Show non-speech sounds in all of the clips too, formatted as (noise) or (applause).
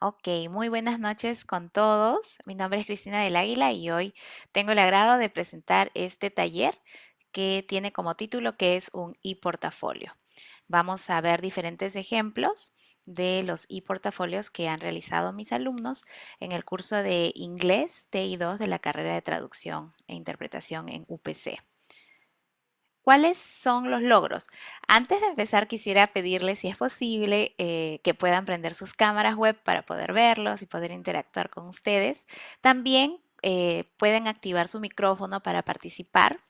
Ok, muy buenas noches con todos. Mi nombre es Cristina del Águila y hoy tengo el agrado de presentar este taller que tiene como título que es un e-portafolio. Vamos a ver diferentes ejemplos de los e-portafolios que han realizado mis alumnos en el curso de inglés TI2 de la carrera de traducción e interpretación en UPC. ¿Cuáles son los logros? Antes de empezar quisiera pedirles si es posible eh, que puedan prender sus cámaras web para poder verlos y poder interactuar con ustedes. También eh, pueden activar su micrófono para participar.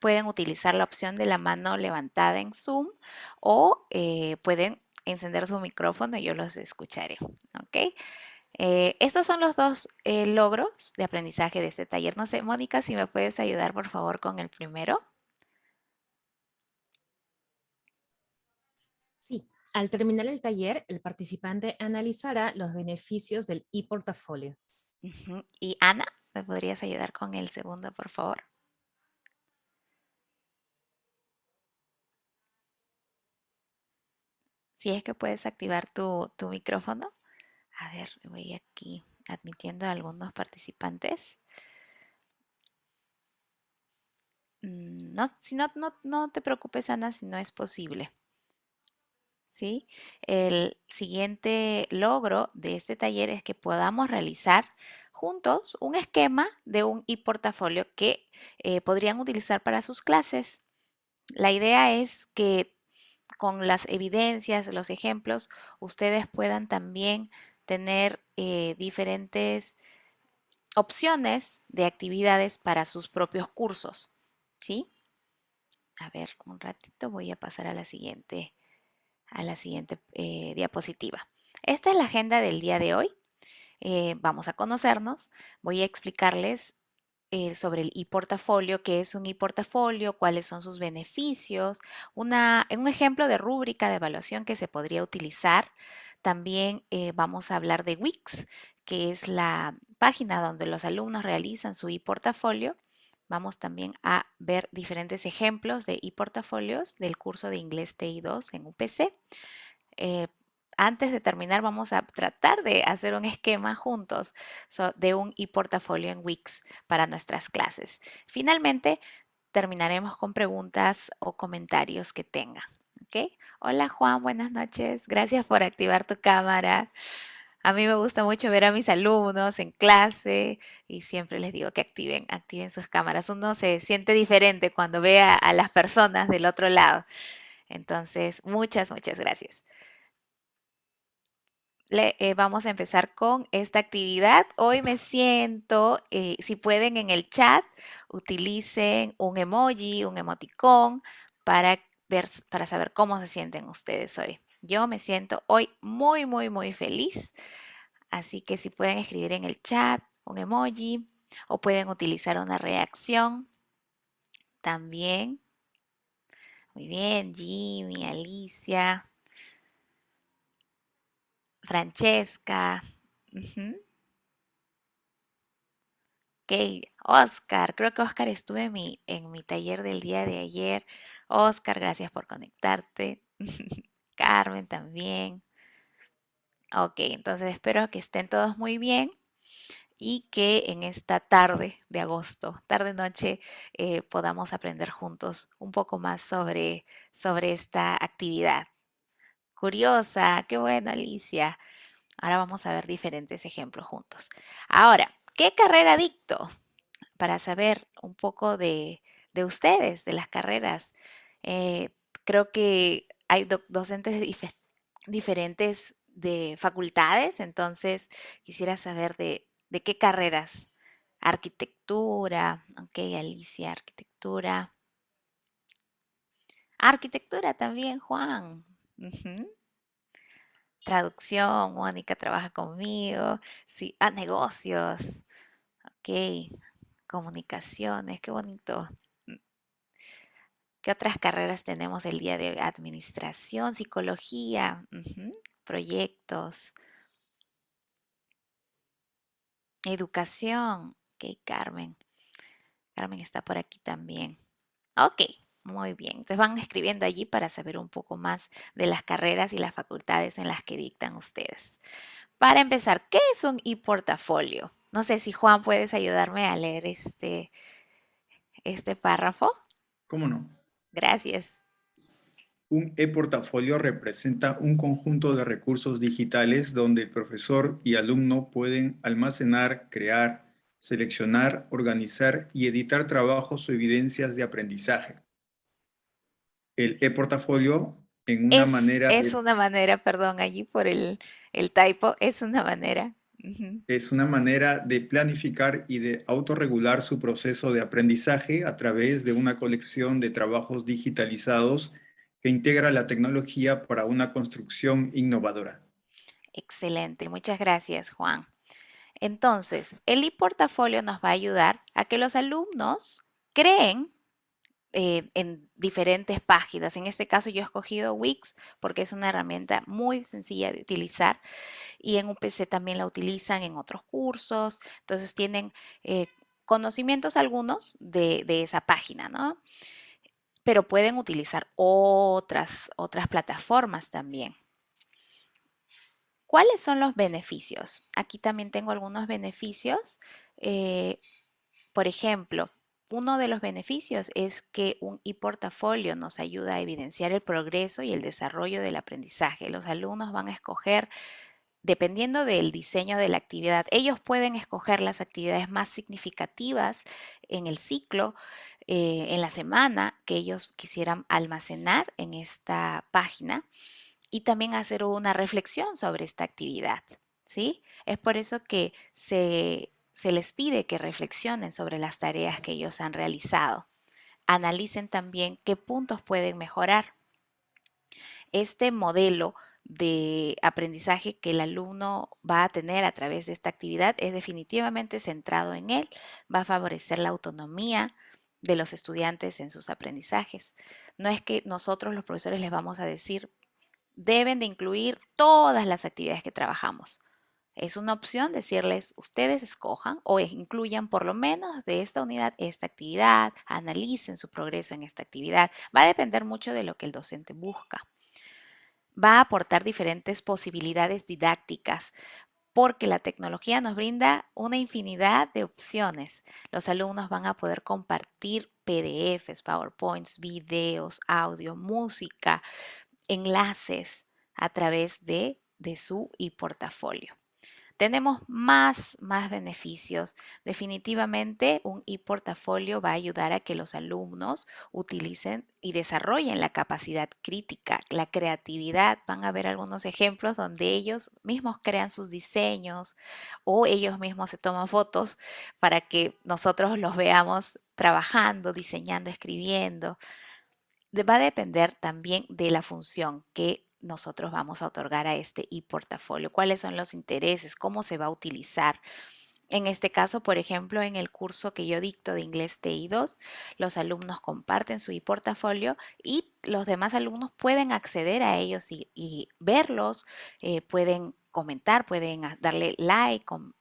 Pueden utilizar la opción de la mano levantada en Zoom o eh, pueden encender su micrófono y yo los escucharé. ¿ok? estos son los dos logros de aprendizaje de este taller. No sé, Mónica, si me puedes ayudar por favor con el primero. Sí, al terminar el taller, el participante analizará los beneficios del e-portafolio. Y Ana, ¿me podrías ayudar con el segundo, por favor? Si es que puedes activar tu, tu micrófono. A ver, voy aquí admitiendo a algunos participantes. Mm, no, si no, no, no te preocupes, Ana, si no es posible. ¿Sí? El siguiente logro de este taller es que podamos realizar juntos un esquema de un e-portafolio que eh, podrían utilizar para sus clases. La idea es que con las evidencias, los ejemplos, ustedes puedan también tener eh, diferentes opciones de actividades para sus propios cursos, ¿sí? A ver, un ratito voy a pasar a la siguiente a la siguiente eh, diapositiva. Esta es la agenda del día de hoy. Eh, vamos a conocernos. Voy a explicarles eh, sobre el e-portafolio, qué es un e-portafolio, cuáles son sus beneficios, un ejemplo de rúbrica de evaluación que se podría utilizar. También vamos a hablar de Wix, que es la página donde los alumnos realizan su e-portafolio Vamos también a ver diferentes ejemplos de e-portafolios del curso de inglés TI2 en UPC. Eh, antes de terminar vamos a tratar de hacer un esquema juntos de un e-portafolio en Wix para nuestras clases. Finalmente, terminaremos con preguntas o comentarios que tengan. Hola Juan, buenas noches. Gracias por activar tu cámara. A mí me gusta mucho ver a mis alumnos en clase y siempre les digo que activen, activen sus cámaras. Uno se siente diferente cuando ve a, las personas del otro lado. Entonces, muchas, muchas gracias. Eh, vamos a empezar con esta actividad. Hoy me siento, eh, si pueden en el chat, utilicen un emoji, un emoticón para, ver, para saber cómo se sienten ustedes hoy. Yo me siento hoy muy, muy, muy feliz. Así que si pueden escribir en el chat un emoji o pueden utilizar una reacción también. Muy bien, Jimmy, Alicia, Francesca. Ok, Oscar, creo que Oscar estuvo en mi, en mi taller del día de ayer. Oscar, gracias por conectarte. (laughs) Carmen también. Ok, entonces espero que estén todos muy bien y que en esta tarde de agosto, tarde-noche, eh, podamos aprender juntos un poco más sobre, sobre esta actividad. Curiosa, qué bueno Alicia. Ahora vamos a ver diferentes ejemplos juntos. Ahora, ¿qué carrera dicto? Para saber un poco de, ustedes, de las carreras. Eh, creo que hay docentes diferentes de facultades, entonces quisiera saber de, qué carreras. Arquitectura, ok, Alicia, arquitectura. Arquitectura también, Juan. Traducción, Mónica trabaja conmigo. Sí, ah, negocios. Ok, comunicaciones, qué bonito. ¿Qué otras carreras tenemos el día de administración, psicología, proyectos? Educación. Ok, Carmen. Carmen está por aquí también. Ok, muy bien. Entonces van escribiendo allí para saber un poco más de las carreras y las facultades en las que dictan ustedes. Para empezar, ¿qué es un e-portafolio? No sé si Juan puedes ayudarme a leer este, este párrafo. ¿Cómo no? Gracias. Un e-portafolio representa un conjunto de recursos digitales donde el profesor y alumno pueden almacenar, crear, seleccionar, organizar y editar trabajos o evidencias de aprendizaje. El e-portafolio en una es, manera... Es una manera, perdón, allí por el, el typo, es una manera. Es una manera de planificar y de autorregular su proceso de aprendizaje a través de una colección de trabajos digitalizados que integra la tecnología para una construcción innovadora. Excelente, muchas gracias Juan. Entonces, el e-portafolio nos va a ayudar a que los alumnos creen eh, en diferentes páginas. En este caso yo he escogido Wix porque es una herramienta muy sencilla de utilizar y en un PC también la utilizan en otros cursos. Entonces tienen eh, conocimientos algunos de, de, esa página, ¿no? Pero pueden utilizar otras, otras plataformas también. ¿Cuáles son los beneficios? Aquí también tengo algunos beneficios. Eh, por ejemplo, uno de los beneficios es que un e-portafolio nos ayuda a evidenciar el progreso y el desarrollo del aprendizaje. Los alumnos van a escoger, dependiendo del diseño de la actividad, ellos pueden escoger las actividades más significativas en el ciclo, eh, en la semana que ellos quisieran almacenar en esta página y también hacer una reflexión sobre esta actividad. ¿sí? Es por eso que se se les pide que reflexionen sobre las tareas que ellos han realizado. Analicen también qué puntos pueden mejorar. Este modelo de aprendizaje que el alumno va a tener a través de esta actividad es definitivamente centrado en él, va a favorecer la autonomía de los estudiantes en sus aprendizajes. No es que nosotros los profesores les vamos a decir, deben de incluir todas las actividades que trabajamos. Es una opción decirles, ustedes escojan o incluyan por lo menos de esta unidad esta actividad, analicen su progreso en esta actividad. Va a depender mucho de lo que el docente busca. Va a aportar diferentes posibilidades didácticas porque la tecnología nos brinda una infinidad de opciones. Los alumnos van a poder compartir PDFs, PowerPoints, videos, audio, música, enlaces a través de, de su e-portafolio tenemos más, más beneficios. Definitivamente un e-portafolio va a ayudar a que los alumnos utilicen y desarrollen la capacidad crítica, la creatividad. Van a ver algunos ejemplos donde ellos mismos crean sus diseños o ellos mismos se toman fotos para que nosotros los veamos trabajando, diseñando, escribiendo. Va a depender también de la función que nosotros vamos a otorgar a este e-portafolio, cuáles son los intereses, cómo se va a utilizar. En este caso, por ejemplo, en el curso que yo dicto de inglés TI2, los alumnos comparten su e-portafolio y los demás alumnos pueden acceder a ellos y, verlos, eh, pueden comentar, pueden darle like con,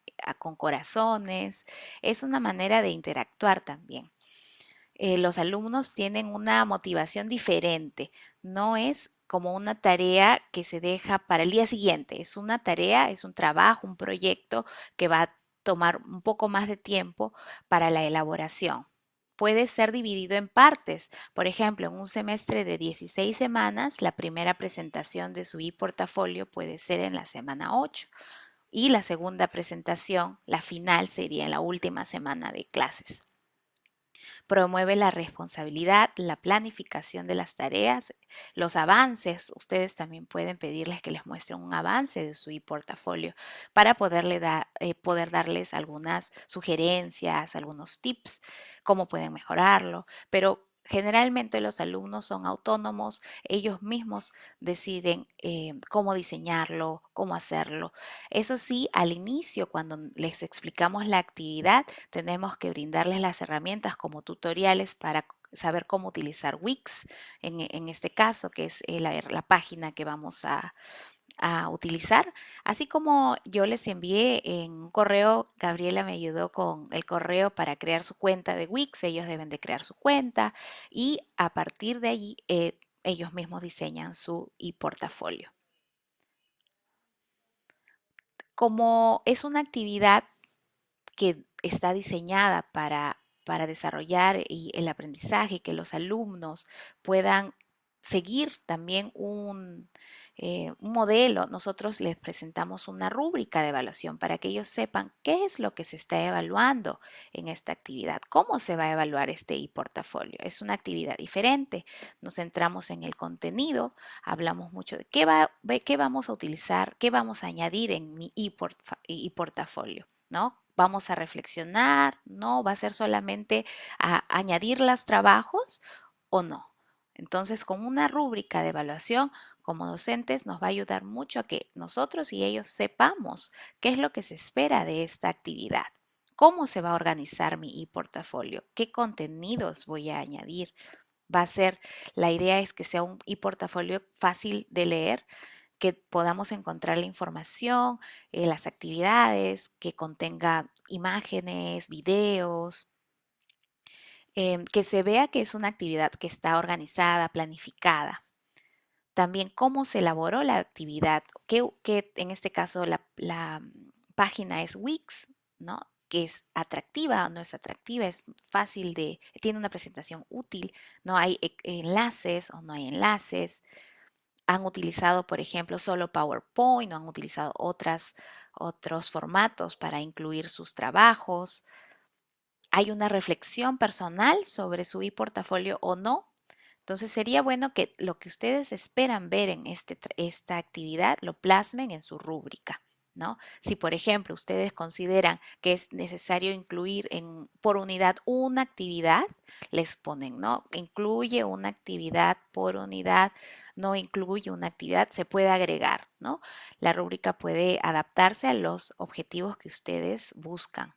corazones. Es una manera de interactuar también. Eh, los alumnos tienen una motivación diferente, no es como una tarea que se deja para el día siguiente. Es una tarea, es un trabajo, un proyecto que va a tomar un poco más de tiempo para la elaboración. Puede ser dividido en partes. Por ejemplo, en un semestre de 16 semanas, la primera presentación de su e-portafolio puede ser en la semana 8 y la segunda presentación, la final, sería en la última semana de clases. Promueve la responsabilidad, la planificación de las tareas, los avances. Ustedes también pueden pedirles que les muestren un avance de su e-portafolio para poderle dar, eh, poder darles algunas sugerencias, algunos tips, cómo pueden mejorarlo. Pero Generalmente los alumnos son autónomos, ellos mismos deciden eh, cómo diseñarlo, cómo hacerlo. Eso sí, al inicio, cuando les explicamos la actividad, tenemos que brindarles las herramientas como tutoriales para saber cómo utilizar Wix, en, este caso, que es eh, la página que vamos a, a utilizar. Así como yo les envié en un correo, Gabriela me ayudó con el correo para crear su cuenta de Wix, ellos deben de crear su cuenta y a partir de allí eh, ellos mismos diseñan su e-portafolio. como es una actividad que está diseñada para, para desarrollar y el aprendizaje, que los alumnos puedan seguir también un, eh, un modelo, nosotros les presentamos una rúbrica de evaluación para que ellos sepan qué es lo que se está evaluando en esta actividad, cómo se va a evaluar este e-portafolio. Es una actividad diferente. Nos centramos en el contenido, hablamos mucho de qué, va, qué vamos a utilizar, qué vamos a añadir en mi e-portafolio, ¿no? Vamos a reflexionar, ¿no? Va a ser solamente añadir los trabajos o no. Entonces, con una rúbrica de evaluación, como docentes, nos va a ayudar mucho a que nosotros y ellos sepamos qué es lo que se espera de esta actividad, cómo se va a organizar mi e-portafolio, qué contenidos voy a añadir. Va a ser, la idea es que sea un e-portafolio fácil de leer, que podamos encontrar la información, eh, las actividades, que contenga imágenes, videos, em, que se vea que es una actividad que está organizada, planificada. También cómo se elaboró la actividad, que, en este caso la, mm, página es Wix, ¿no? que es atractiva o no es atractiva, es fácil de, tiene una presentación útil, no hay e, enlaces o no hay enlaces. Han utilizado, por ejemplo, solo PowerPoint o han utilizado otros formatos para incluir sus trabajos. Hay una reflexión personal sobre su e-portafolio o no. Entonces sería bueno que lo que ustedes esperan ver en este, esta actividad lo plasmen en su rúbrica. ¿No? Si, por ejemplo, ustedes consideran que es necesario incluir en, por unidad una actividad, les ponen, ¿no? Incluye una actividad por unidad, no incluye una actividad, se puede agregar, ¿no? La rúbrica puede adaptarse a los objetivos que ustedes buscan.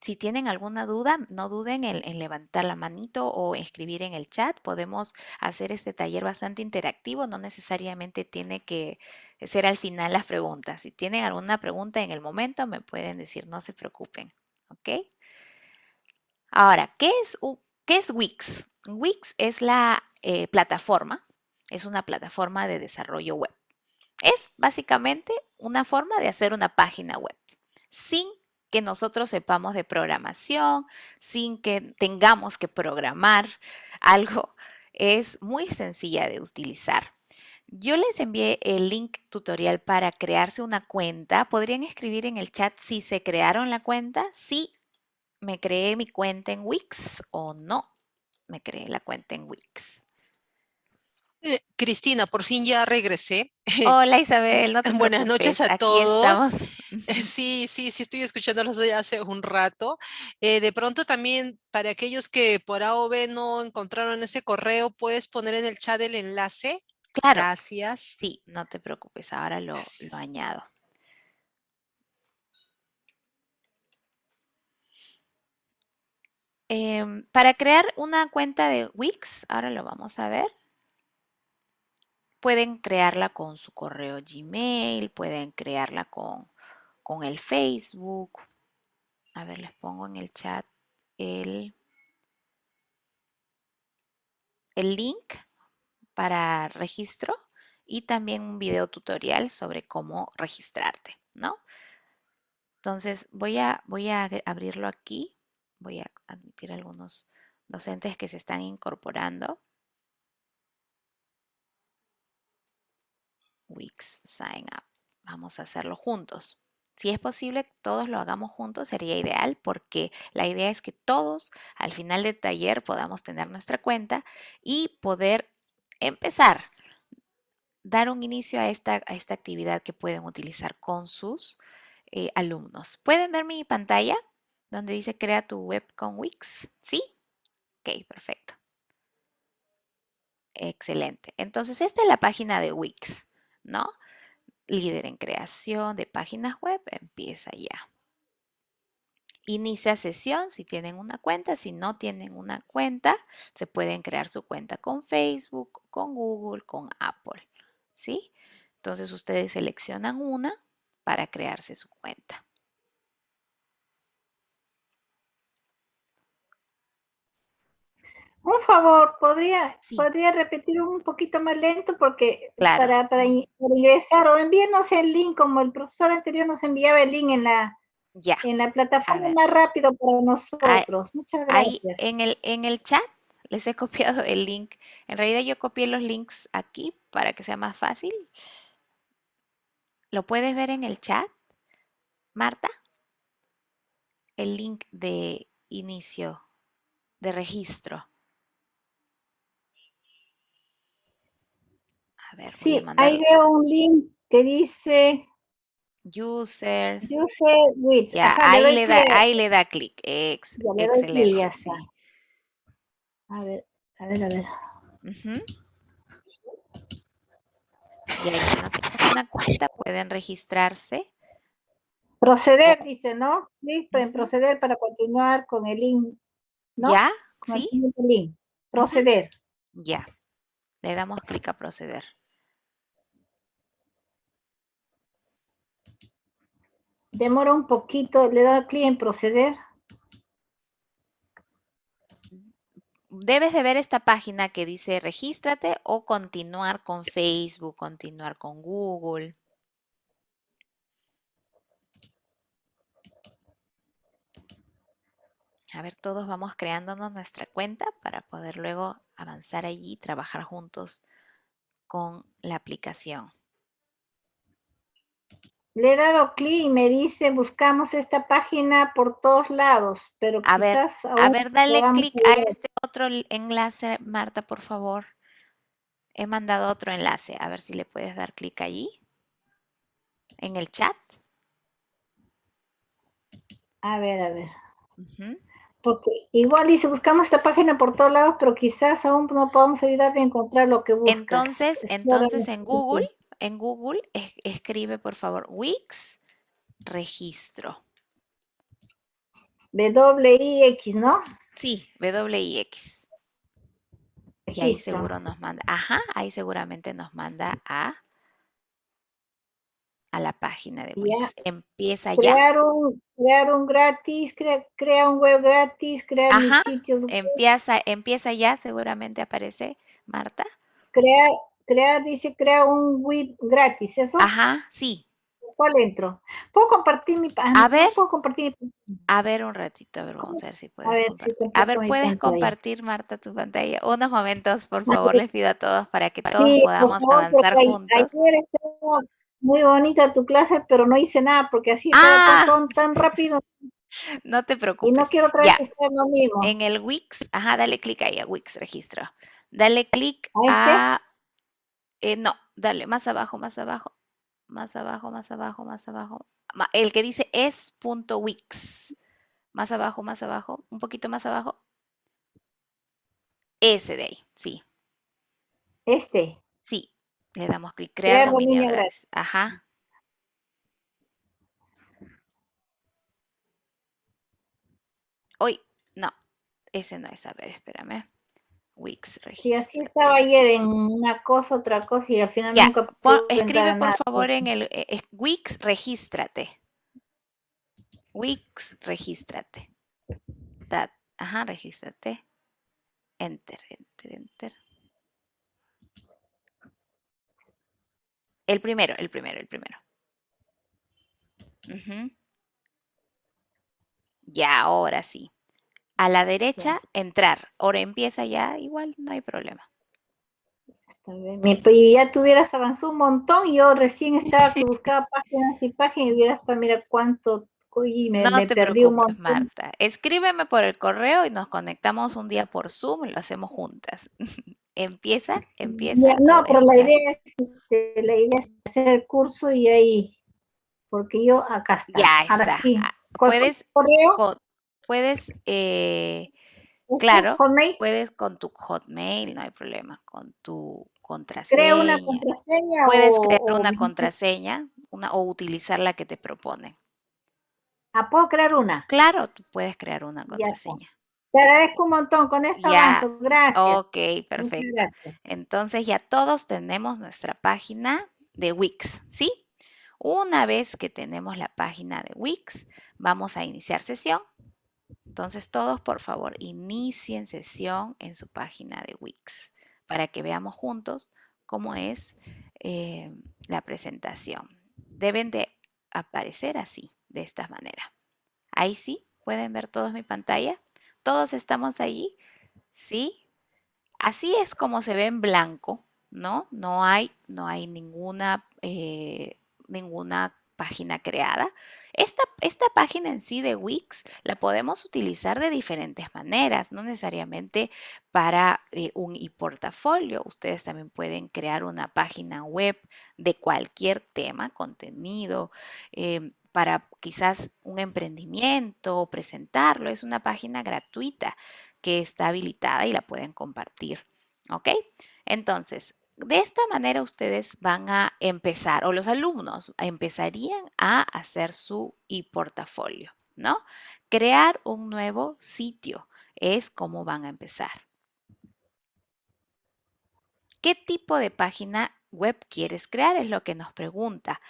Si tienen alguna duda, no duden en, levantar la manito o escribir en el chat. Podemos hacer este taller bastante interactivo. No necesariamente tiene que ser al final las preguntas. Si tienen alguna pregunta en el momento, me pueden decir, no se preocupen. ¿Ok? Ahora, ¿qué es, Wix? Wix es la eh, plataforma, es una plataforma de desarrollo web. Es básicamente una forma de hacer una página web sin que nosotros sepamos de programación, sin que tengamos que programar (laughs) algo, es muy sencilla de utilizar. Yo les envié el link tutorial para crearse una cuenta. Podrían escribir en el chat si se crearon la cuenta, si me creé mi cuenta en Wix o no me creé la cuenta en Wix. Eh, Cristina, por fin ya regresé. (laughs) Hola Isabel, no te Buenas noches a todos. Sí, sí, sí estoy escuchándolos desde hace un rato. Eh, de pronto también para aquellos que por A o B no encontraron ese correo, ¿puedes poner en el chat el enlace? Claro. Gracias. Sí, no te preocupes, ahora lo, lo añado. Em, para crear una cuenta de Wix, ahora lo vamos a ver pueden crearla con su correo Gmail, pueden crearla con, con el Facebook. A ver, les pongo en el chat el, el link para registro y también un video tutorial sobre cómo registrarte, ¿no? Entonces voy a, voy a abrirlo aquí, voy a admitir algunos docentes que se están incorporando. Wix Sign Up. Vamos a hacerlo juntos. Si es posible, todos lo hagamos juntos, sería ideal porque la idea es que todos al final del taller podamos tener nuestra cuenta y poder empezar, dar un inicio a esta, a esta actividad que pueden utilizar con sus eh, alumnos. ¿Pueden ver mi pantalla donde dice crea tu web con Wix? ¿Sí? Ok, perfecto. Excelente. Entonces, esta es la página de Wix. ¿no? Líder en creación de páginas web, empieza ya. Inicia sesión si tienen una cuenta, si no tienen una cuenta, se pueden crear su cuenta con Facebook, con Google, con Apple, ¿sí? Entonces ustedes seleccionan una para crearse su cuenta. Un favor, ¿podría, Sí. podría repetir un poquito más lento porque Claro. para, para in- para ingresar o envíenos el link como el profesor anterior nos enviaba el link en la, Ya. en la plataforma más rápido para nosotros. Muchas Ahí gracias. en el, en el chat les he (laughs) copiado el link. En realidad yo copié los links aquí para que sea más fácil. ¿Lo puedes ver en el chat, Marta? El link de inicio, de registro. A ver, voy a Sí, mandar ahí veo un link que dice users. User with. Ya, Ajá, ahí le da, clic. ahí le da clic. Ex- excelente. sí. A ver, a ver, a ver. Y ahí si no tienen una cuenta pueden registrarse. Proceder, dice, ¿no? Clic en proceder para continuar con el link, ¿no? ¿Ya? Con ¿Sí? link. Proceder. Ya. Le damos clic a proceder. Demora un poquito, le da clic en proceder. Debes de ver esta página que dice regístrate o continuar con Facebook, continuar con Google. A ver, todos vamos creándonos nuestra cuenta para poder luego avanzar allí y trabajar juntos con la aplicación. Le he dado clic y me dice buscamos esta página por todos lados, pero A ver, quizás A ver, dale clic a este otro enlace, Marta, por favor. He mandado otro enlace. A ver si le puedes dar clic allí. En el chat. A ver, a ver. Porque igual dice buscamos esta página por todos lados, pero quizás aún no podamos ayudarte a encontrar lo que buscas. Entonces, entonces en. Google, en Google es- escribe por favor Wix registro. WIX, ¿no? Sí, WIX. Y ahí seguro nos manda. Ajá, ahí seguramente nos manda a a la página de Ya. Wix. Empieza ya. Crear un, crear un gratis, crea, crea un web gratis, crear mis Ajá, sitios web, Empieza, empieza ya, seguramente aparece Marta. crear, crear, dice, crea un web gratis, ¿eso? Ajá, sí. ¿Cuál entro? ¿Puedo compartir mi página? A ver. ¿Puedo compartir mi A ver un ratito, a ver, vamos a ver si puedes ver si compartir. A comparto ver, ¿puedes pantalla. compartir, Marta, tu pantalla? Unos momentos, por A favor, ver. les pido a todos para que todos Sí, podamos favor, avanzar a- juntos. Ayer estuvo muy bonita tu clase, pero no hice nada porque así Ah. tan, tan rápido (laughs) No te y preocupes. no quiero otra vez lo mismo. En el Wix, ajá, dale clic ahí a Wix registro. Dale clic ¿A este? a, eh, no, dale más abajo, más abajo, más abajo, más abajo, más abajo. El que dice es.wix. Más abajo, más abajo, un poquito más abajo. Ese de ahí, sí, Este. sí. Le damos clic, crear, Crear dominio dominio gratis. Ajá. Hoy, no, ese no es, a ver, espérame. Wix. Sí, así estaba ayer en una cosa, otra cosa y al final Ya, nunca pon- escribe por nada. favor en el eh, Wix, regístrate. Wix, regístrate. Da- ajá, regístrate. Enter, enter, enter. El primero, el primero, el primero. Ujú. Ya, ahora sí. A la derecha, entrar. Ahora empieza ya, igual, no hay problema. Mi- Y ya tuvieras avanzado un montón yo recién estaba que (laughs) buscaba páginas y páginas y hubiera hasta, mira cuánto, y me, no me te perdí un montón. Marta. Escríbeme por el correo y nos conectamos un día por Zoom y lo hacemos juntas. (laughs) empieza, empieza. Ya, no, pero la idea es, este, la idea es hacer el curso y ahí, porque yo acá está. Ya Ahora está. sí. Ah, ¿Con Puedes, correo? Puedes, eh, claro. Hotmail. puedes con tu Hotmail, no hay problema, con tu ¿Crea contraseña. una contraseña Puedes o, crear o- una contraseña una, o utilizar la que te proponen. Ah, ¿puedo crear una? Claro, tú puedes crear una contraseña. Te agradezco un montón, con esto Ya. avanzo, gracias. Ok, perfecto. gracias. Entonces ya todos tenemos nuestra página de Wix, ¿sí? Una vez que tenemos la página de Wix, vamos a iniciar sesión. Entonces todos, por favor, inicien sesión en su página de Wix para que veamos juntos cómo es eh, la presentación. Deben de aparecer así, de esta manera. Ahí sí, pueden ver todos mi pantalla. Todos estamos allí, ¿sí? Así es como se ve en blanco, ¿no? No hay, no hay ninguna, eh, ninguna página creada. Esta, esta, página en sí de Wix la podemos utilizar de diferentes maneras, no necesariamente para eh, un e-portafolio. Ustedes también pueden crear una página web de cualquier tema, contenido, eh, para quizás un emprendimiento o presentarlo. Es una página gratuita que está habilitada y la pueden compartir. ¿Ok? Entonces, de esta manera ustedes van a empezar, o los alumnos empezarían a hacer su e-portafolio, ¿no? Crear un nuevo sitio es como van a empezar. ¿Qué tipo de página web quieres crear? Es lo que nos pregunta.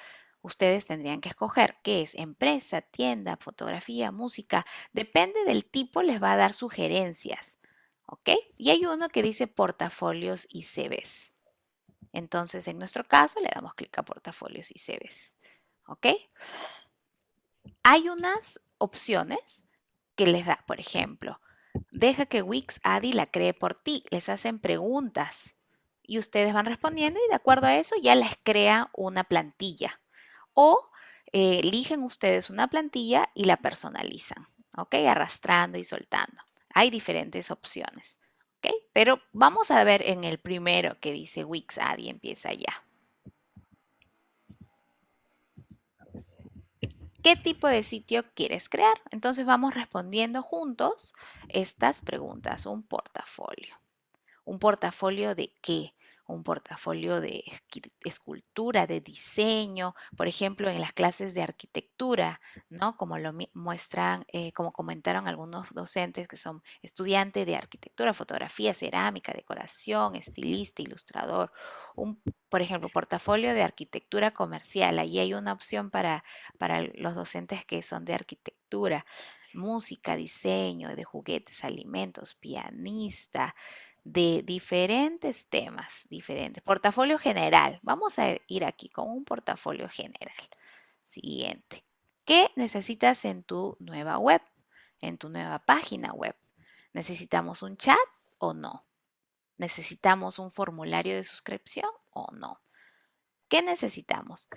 Ustedes tendrían que escoger qué es empresa, tienda, fotografía, música. Depende del tipo, les va a dar sugerencias. ¿Ok? Y hay uno que dice portafolios y CVs. Entonces, en nuestro caso, le damos clic a portafolios y CVs. ¿Ok? Hay unas opciones que les da, por ejemplo, deja que Wix Adi la cree por ti. Les hacen preguntas y ustedes van respondiendo y de acuerdo a eso ya les crea una plantilla. O eh, eligen ustedes una plantilla y la personalizan, ¿ok? Arrastrando y soltando. Hay diferentes opciones. Pero vamos a ver en el primero que dice Wix y empieza ya. ¿Qué tipo de sitio quieres crear? Entonces vamos respondiendo juntos estas preguntas. Un portafolio. ¿Un portafolio de qué? Un portafolio de escultura, de diseño, por ejemplo, en las clases de arquitectura, ¿no? Como lo muestran, eh, como comentaron algunos docentes que son estudiantes de arquitectura, fotografía, cerámica, decoración, estilista, ilustrador, un, por ejemplo, portafolio de arquitectura comercial. Ahí hay una opción para, para los docentes que son de arquitectura, música, diseño, de juguetes, alimentos, pianista, de diferentes temas, diferentes. Portafolio general. Vamos a ir aquí con un portafolio general. Siguiente. ¿Qué necesitas en tu nueva web? En tu nueva página web. ¿Necesitamos un chat o no? ¿Necesitamos un formulario de suscripción o no? ¿Qué necesitamos?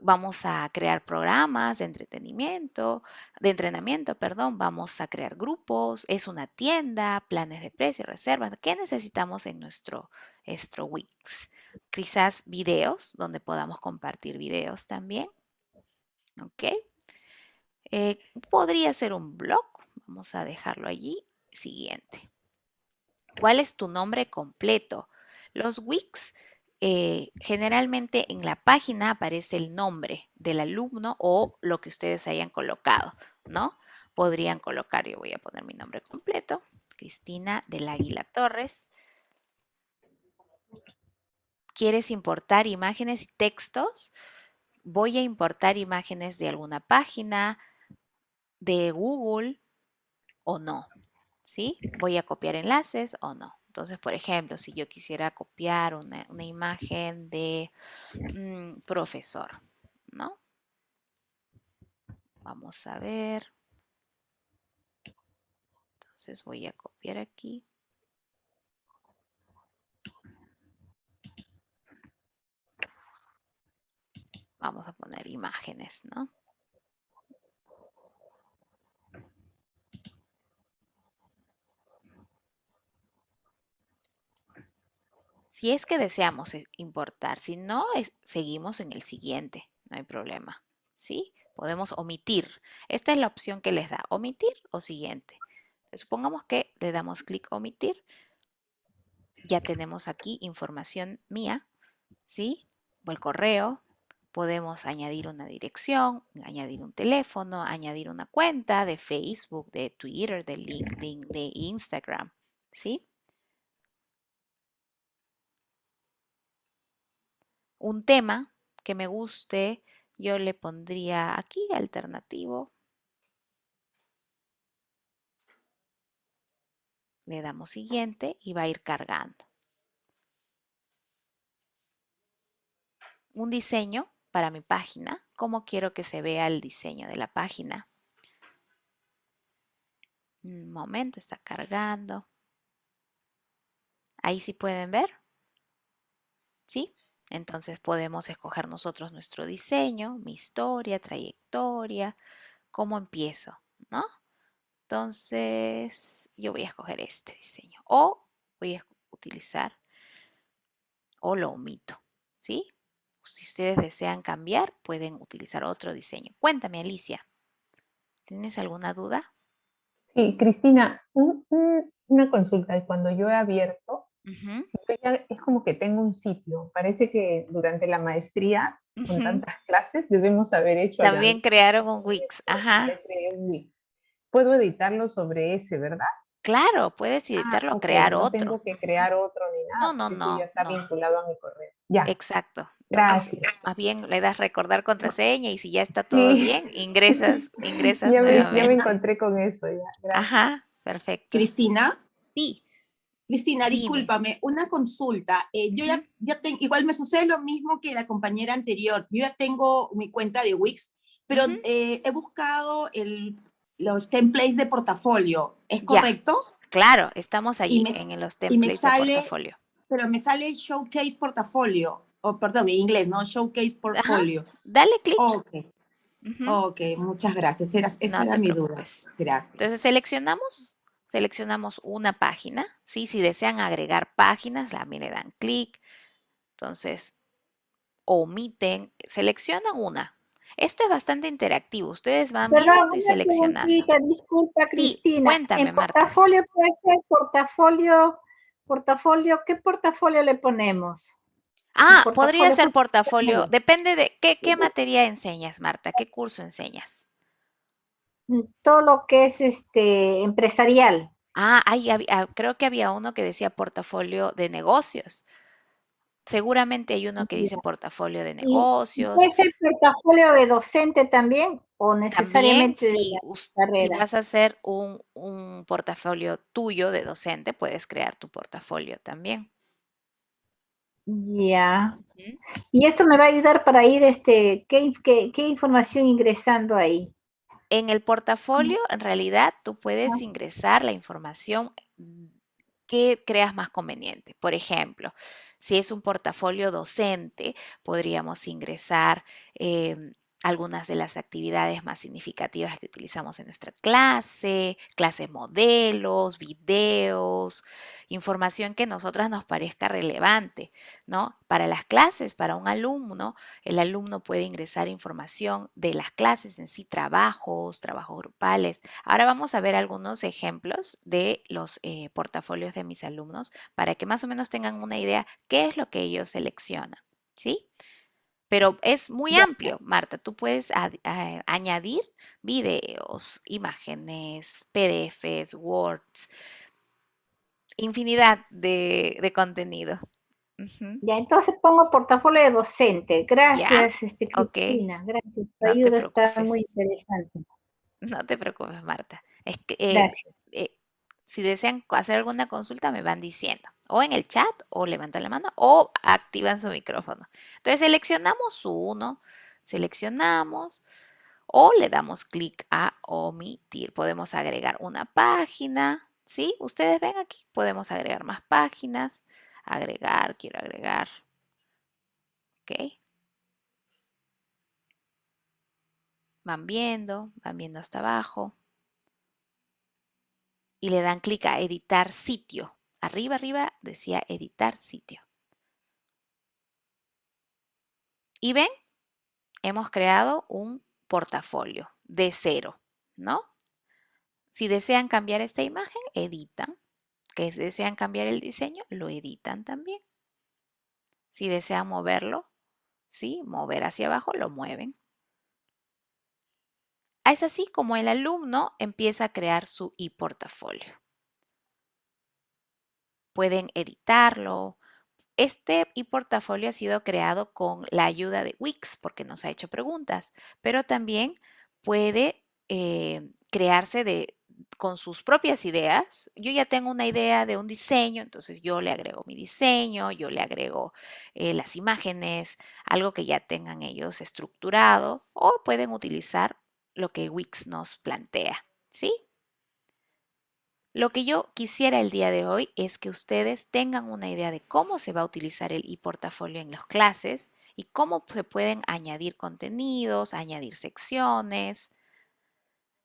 vamos a crear programas de entretenimiento, de entrenamiento, perdón, vamos a crear grupos, es una tienda, planes de precio, reservas. ¿Qué necesitamos en nuestro, nuestro Wix? Quizás videos, donde podamos compartir videos también. ¿Ok? Eh, podría ser un blog, vamos a dejarlo allí. Siguiente. ¿Cuál es tu nombre completo? Los Wix eh, generalmente en la página aparece el nombre del alumno o lo que ustedes hayan colocado, ¿no? Podrían colocar, yo voy a poner mi nombre completo, Cristina del Águila Torres. ¿Quieres importar imágenes y textos? Voy a importar imágenes de alguna página, de Google o no, ¿sí? Voy a copiar enlaces o no. Entonces, por ejemplo, si yo quisiera copiar una, imagen de mm, profesor, ¿no? Vamos a ver. Entonces voy a copiar aquí. Vamos a poner imágenes, ¿no? Si es que deseamos eh, importar, si no, seguimos en el siguiente, no hay problema. ¿Sí? Podemos omitir. Esta es la opción que les da, omitir o siguiente. Supongamos que le damos clic omitir. Ya tenemos aquí información mía, ¿sí? O el correo. Podemos añadir una dirección, añadir un teléfono, añadir una cuenta de Facebook, de Twitter, de LinkedIn, de Instagram, ¿sí? Un tema que me guste, yo le pondría aquí alternativo. Le damos siguiente y va a ir cargando. Un diseño para mi página. ¿Cómo quiero que se vea el diseño de la página? Un momento, está cargando. Ahí sí pueden ver. ¿Sí? Entonces podemos escoger nosotros nuestro diseño, mi historia, trayectoria, cómo empiezo, ¿no? Entonces yo voy a escoger este diseño o voy a utilizar o lo omito, ¿sí? Si ustedes desean cambiar, pueden utilizar otro diseño. Cuéntame, Alicia, ¿tienes alguna duda? Sí, Cristina, una consulta. Cuando yo he abierto, es como que tengo un sitio. Parece que durante la maestría, con tantas clases, debemos haber hecho... También crearon un Wix. Ajá. Puedo editarlo sobre ese, ¿verdad? Claro, puedes ah, editarlo, crear no otro. tengo que crear otro ni nada. No, no, no. ya está vinculado a mi correo. Ya. Exacto. Gracias. más bien le das recordar contraseña y si ya está todo bien, ingresas, (laughs) ingresas ya me, ya me encontré con eso ya. Ajá, perfecto. Cristina. Sí. Cristina, discúlpame, una consulta. Eh, yo ya, ya tengo, igual me sucede lo mismo que la compañera anterior. Yo ya tengo mi cuenta de Wix, pero eh, he buscado el, los templates de portafolio. ¿Es correcto? Claro, estamos ahí en los templates de portafolio. Pero me sale el Showcase Portafolio. Oh, perdón, en inglés, ¿no? Showcase Portfolio. Dale clic. Ok. Ok, muchas gracias. esa era mi duda. Gracias. Entonces seleccionamos seleccionamos una página, ¿sí? Si desean agregar páginas, también le dan clic. Entonces, omiten, seleccionan una. Esto es bastante interactivo. Ustedes van viendo y seleccionando. Disculpa, Cristina. cuéntame, en portafolio puede ser portafolio, portafolio, ¿qué portafolio le ponemos? Ah, podría ser portafolio. Depende de qué, qué materia enseñas, Marta. ¿Qué curso enseñas? Todo lo que es este empresarial. Ah, ah, creo que había uno que decía portafolio de negocios. Seguramente hay uno que dice portafolio de negocios. ¿Puede ser portafolio de docente también o necesariamente si, si, vas a hacer un, un, portafolio tuyo de docente, puedes crear tu portafolio también. Ya. Y esto me va a ayudar para ir, este, ¿qué, qué, qué información ingresando ahí? En el portafolio, en realidad, tú puedes ingresar la información que creas más conveniente. Por ejemplo, si es un portafolio docente, podríamos ingresar em, algunas de las actividades más significativas que utilizamos en nuestra clase, clases modelos, videos, información que a nosotras nos parezca relevante, ¿no? Para las clases, para un alumno, el alumno puede ingresar información de las clases en sí, trabajos, trabajos grupales. Ahora vamos a ver algunos ejemplos de los eh, portafolios de mis alumnos para que más o menos tengan una idea qué es lo que ellos seleccionan, ¿sí? Pero es muy amplio, Marta. Tú puedes añadir videos, imágenes, PDFs, Words, infinidad de, contenido. Ya, entonces pongo portafolio de docente. Gracias, este, Cristina. Gracias. Tu ayuda está muy interesante. No te preocupes, Marta. Es que, eh, Gracias. Eh, si desean hacer alguna consulta, me van diciendo. O en el chat, o levantan la mano, o activan su micrófono. Entonces seleccionamos uno, seleccionamos, o le damos clic a omitir. Podemos agregar una página, ¿sí? Ustedes ven aquí, podemos agregar más páginas. Agregar, quiero agregar. ¿Ok? Van viendo, van viendo hasta abajo y le dan clic a editar sitio. Arriba, arriba decía editar sitio. Y ven, hemos creado un portafolio de cero, ¿no? Si desean cambiar esta imagen, editan. Que desean cambiar el diseño, lo editan también. Si desean moverlo, ¿sí? Mover hacia abajo, lo mueven. Es así como el alumno empieza a crear su e-portafolio. Pueden editarlo. Este e-portafolio ha sido creado con la ayuda de Wix porque nos ha hecho preguntas, pero también puede eh, crearse de, con sus propias ideas. Yo ya tengo una idea de un diseño, entonces yo le agrego mi diseño, yo le agrego eh, las imágenes, algo que ya tengan ellos estructurado o pueden utilizar lo que Wix nos plantea, ¿sí? Lo que yo quisiera el día de hoy es que ustedes tengan una idea de cómo se va a utilizar el e-portafolio en las clases y cómo se pueden añadir contenidos, añadir secciones.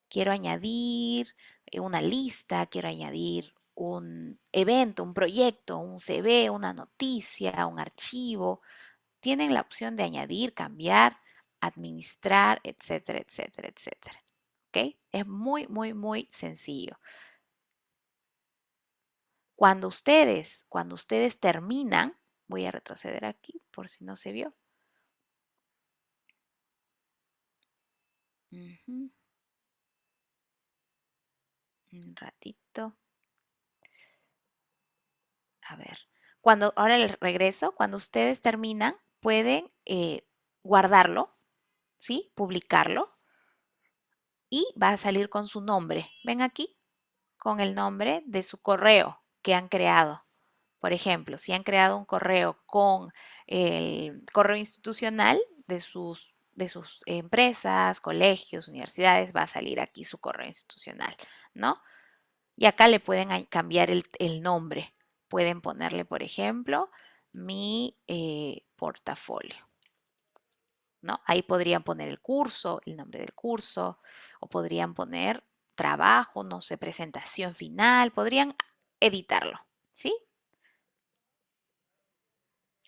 Quiero añadir eh, una lista, quiero añadir un evento, un proyecto, un CV, una noticia, un archivo. Tienen la opción de añadir, cambiar, administrar, etcétera, etcétera, etcétera. Es muy, muy, muy sencillo. Cuando ustedes, cuando ustedes terminan, voy a retroceder aquí por si no se vio. Un ratito. A ver. Cuando, ahora el regreso, cuando ustedes terminan, pueden eh, guardarlo, ¿sí? Publicarlo. Y va a salir con su nombre. Ven aquí, con el nombre de su correo que han creado. Por ejemplo, si han creado un correo con el correo institucional de sus, de sus empresas, colegios, universidades, va a salir aquí su correo institucional, ¿no? Y acá le pueden cambiar el, nombre. Pueden ponerle, por ejemplo, mi eh, portafolio. ¿No? Ahí podrían poner el curso, el nombre del curso, o podrían poner trabajo, no sé, presentación final, podrían editarlo, ¿sí?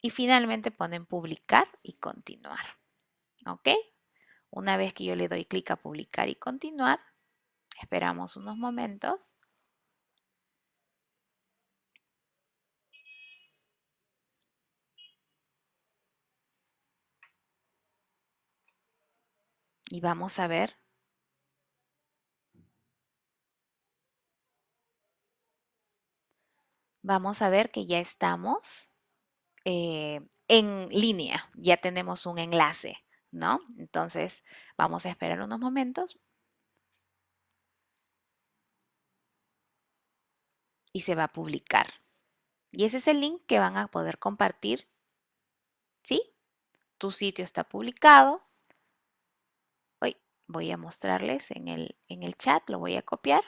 Y finalmente ponen publicar y continuar, ¿ok? Una vez que yo le doy clic a publicar y continuar, esperamos unos momentos. Y vamos a ver vamos a ver que ya estamos eh, en línea, ya tenemos un enlace, ¿no? Entonces vamos a esperar unos momentos. Y se va a publicar. Y ese es el link que van a poder compartir. ¿Sí? Tu sitio está publicado. Hoy voy a mostrarles en el, en el chat, lo voy a copiar.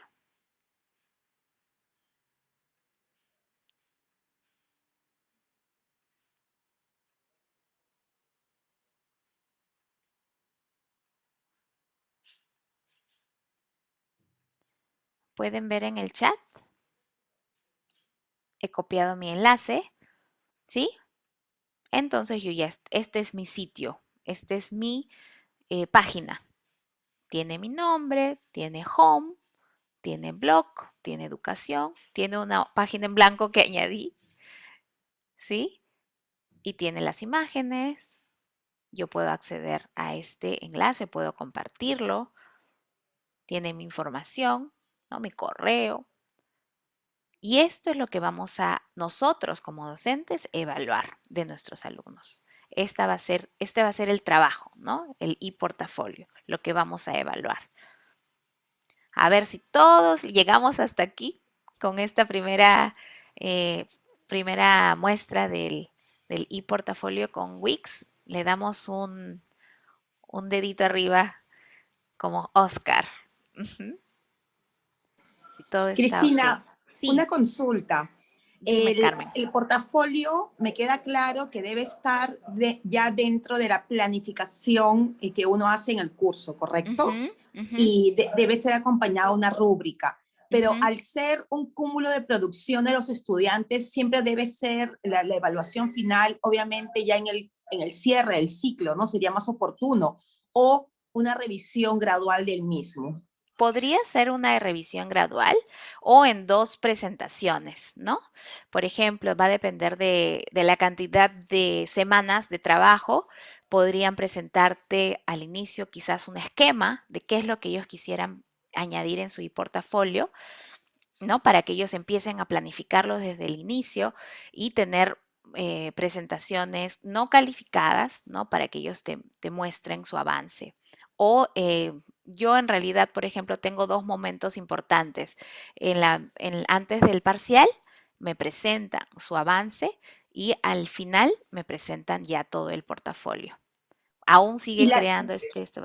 Pueden ver en el chat. He copiado mi enlace, ¿sí? Entonces este es mi sitio, esta es mi eh, página. Tiene mi nombre, tiene home, tiene blog, tiene educación, tiene una página en blanco que añadí, ¿sí? Y tiene las imágenes. Yo puedo acceder a este enlace, puedo compartirlo. Tiene mi información. ¿No? mi correo. Y esto es lo que vamos a nosotros como docentes evaluar de nuestros alumnos. Esta va a ser, este va a ser el trabajo, ¿no? El e-portafolio, lo que vamos a evaluar. A ver si todos llegamos hasta aquí con esta primera, eh, primera muestra del, del e-portafolio con Wix. Le damos un, un dedito arriba como Oscar. Cristina, una consulta. el, portafolio me queda claro que debe estar ya dentro de la planificación que uno hace en el curso, ¿correcto? Y debe ser acompañado de una rúbrica. Pero al ser un cúmulo de producción de los estudiantes, siempre debe ser la, evaluación final, obviamente ya en el, en el cierre del ciclo, ¿no? Sería más oportuno. O una revisión gradual del mismo podría ser una revisión gradual o en dos presentaciones, ¿no? Por ejemplo, va a depender de, la cantidad de semanas de trabajo. Podrían presentarte al inicio quizás un esquema de qué es lo que ellos quisieran añadir en su portafolio, ¿no? Para que ellos empiecen a planificarlo desde el inicio y tener eh, presentaciones no calificadas, ¿no? Para que ellos te, muestren su avance. O eh, yo en realidad, por ejemplo, tengo dos momentos importantes. En la, antes del parcial me presentan su avance y al final me presentan ya todo el portafolio. Aún sigue creando este, este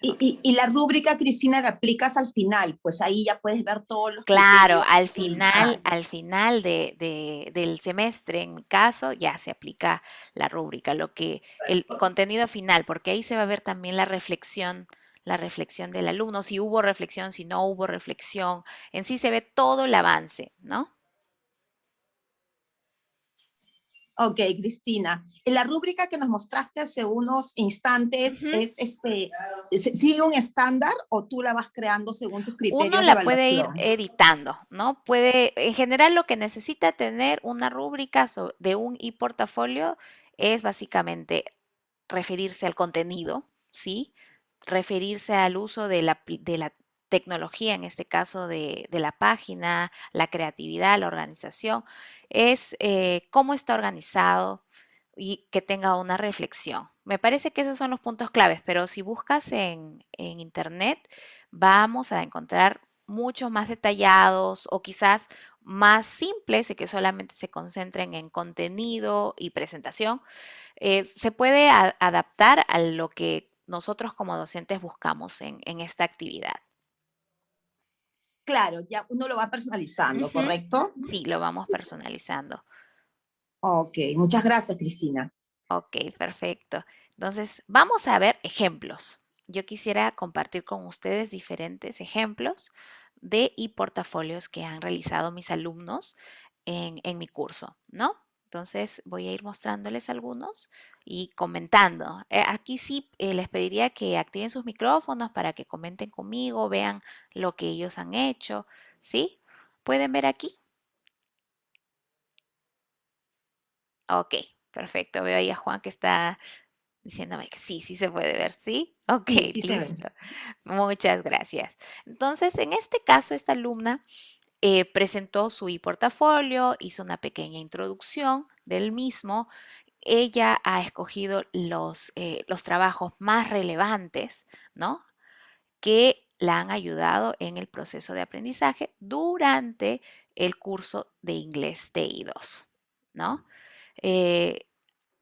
y, y, la rúbrica, Cristina, la aplicas al final, pues ahí ya puedes ver todos los Claro, al final, al final de, del semestre, en mi caso, ya se aplica la rúbrica, lo que, el contenido final, porque ahí se va a ver también la reflexión, la reflexión del alumno, si hubo reflexión, si no hubo reflexión, en sí se ve todo el avance, ¿no? Ok, Cristina. En la rúbrica que nos mostraste hace unos instantes, es este, ¿sigue un estándar o tú la vas creando según tus criterios Uno la puede ir editando, ¿no? Puede, en general lo que necesita tener una rúbrica de un e-portafolio es básicamente referirse al contenido, ¿sí? Referirse al uso de la, tecnología, en este caso de, la página, la creatividad, la organización, es eh, cómo está organizado y que tenga una reflexión. Me parece que esos son los puntos claves, pero si buscas en, en internet, vamos a encontrar muchos más detallados o quizás más simples y que solamente se concentren en contenido y presentación. Eh, se puede adaptar a lo que nosotros como docentes buscamos en esta actividad. Claro, ya uno lo va personalizando, ¿correcto? Sí, lo vamos personalizando. Ok, muchas gracias, Cristina. Ok, perfecto. Entonces, vamos a ver ejemplos. Yo quisiera compartir con ustedes diferentes ejemplos de y portafolios que han realizado mis alumnos en, en mi curso, ¿no? Entonces voy a ir mostrándoles algunos y comentando. Eh, aquí sí eh, les pediría que activen sus micrófonos para que comenten conmigo, vean lo que ellos han hecho. ¿Sí? ¿Pueden ver aquí? Ok, perfecto. Veo ahí a Juan que está diciéndome que sí, sí se puede ver, ¿sí? Ok, listo. Muchas gracias. Entonces, en este caso, esta alumna eh, presentó su e-portafolio, hizo una pequeña introducción del mismo. Ella ha escogido los, eh, los trabajos más relevantes, ¿no? Que la han ayudado en el proceso de aprendizaje durante el curso de inglés TI2, ¿no? Eh,